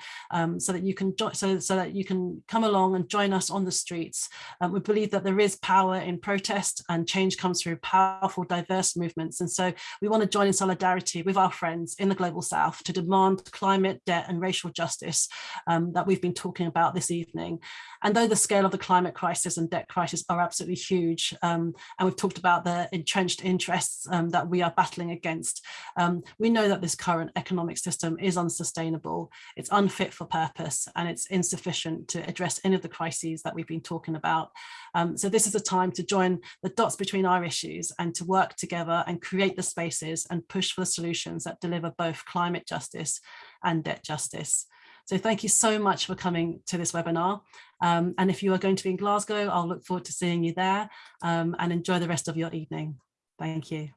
so that you can so, so that you can come along and join us on the streets. we believe that there is power in protest and change comes through powerful, diverse movements. And so we want to join in solidarity with our friends in the global south to demand climate, debt and racial justice um, that we've been talking about this evening. And though the scale of the climate crisis and debt crisis are absolutely huge, um, and we've talked about the entrenched interests um, that we are battling against, um, we know that this current economic system is unsustainable, it's unfit for purpose, and it's insufficient to address any of the crises that we've been talking about. Um, so this is a time to join the dots between our issues and to work together and create the spaces and push for the solutions that deliver both climate justice and debt justice. So thank you so much for coming to this webinar. Um, and if you are going to be in Glasgow, I'll look forward to seeing you there um, and enjoy the rest of your evening. Thank you.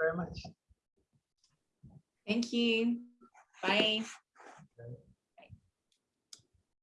Very much. Thank you. Bye.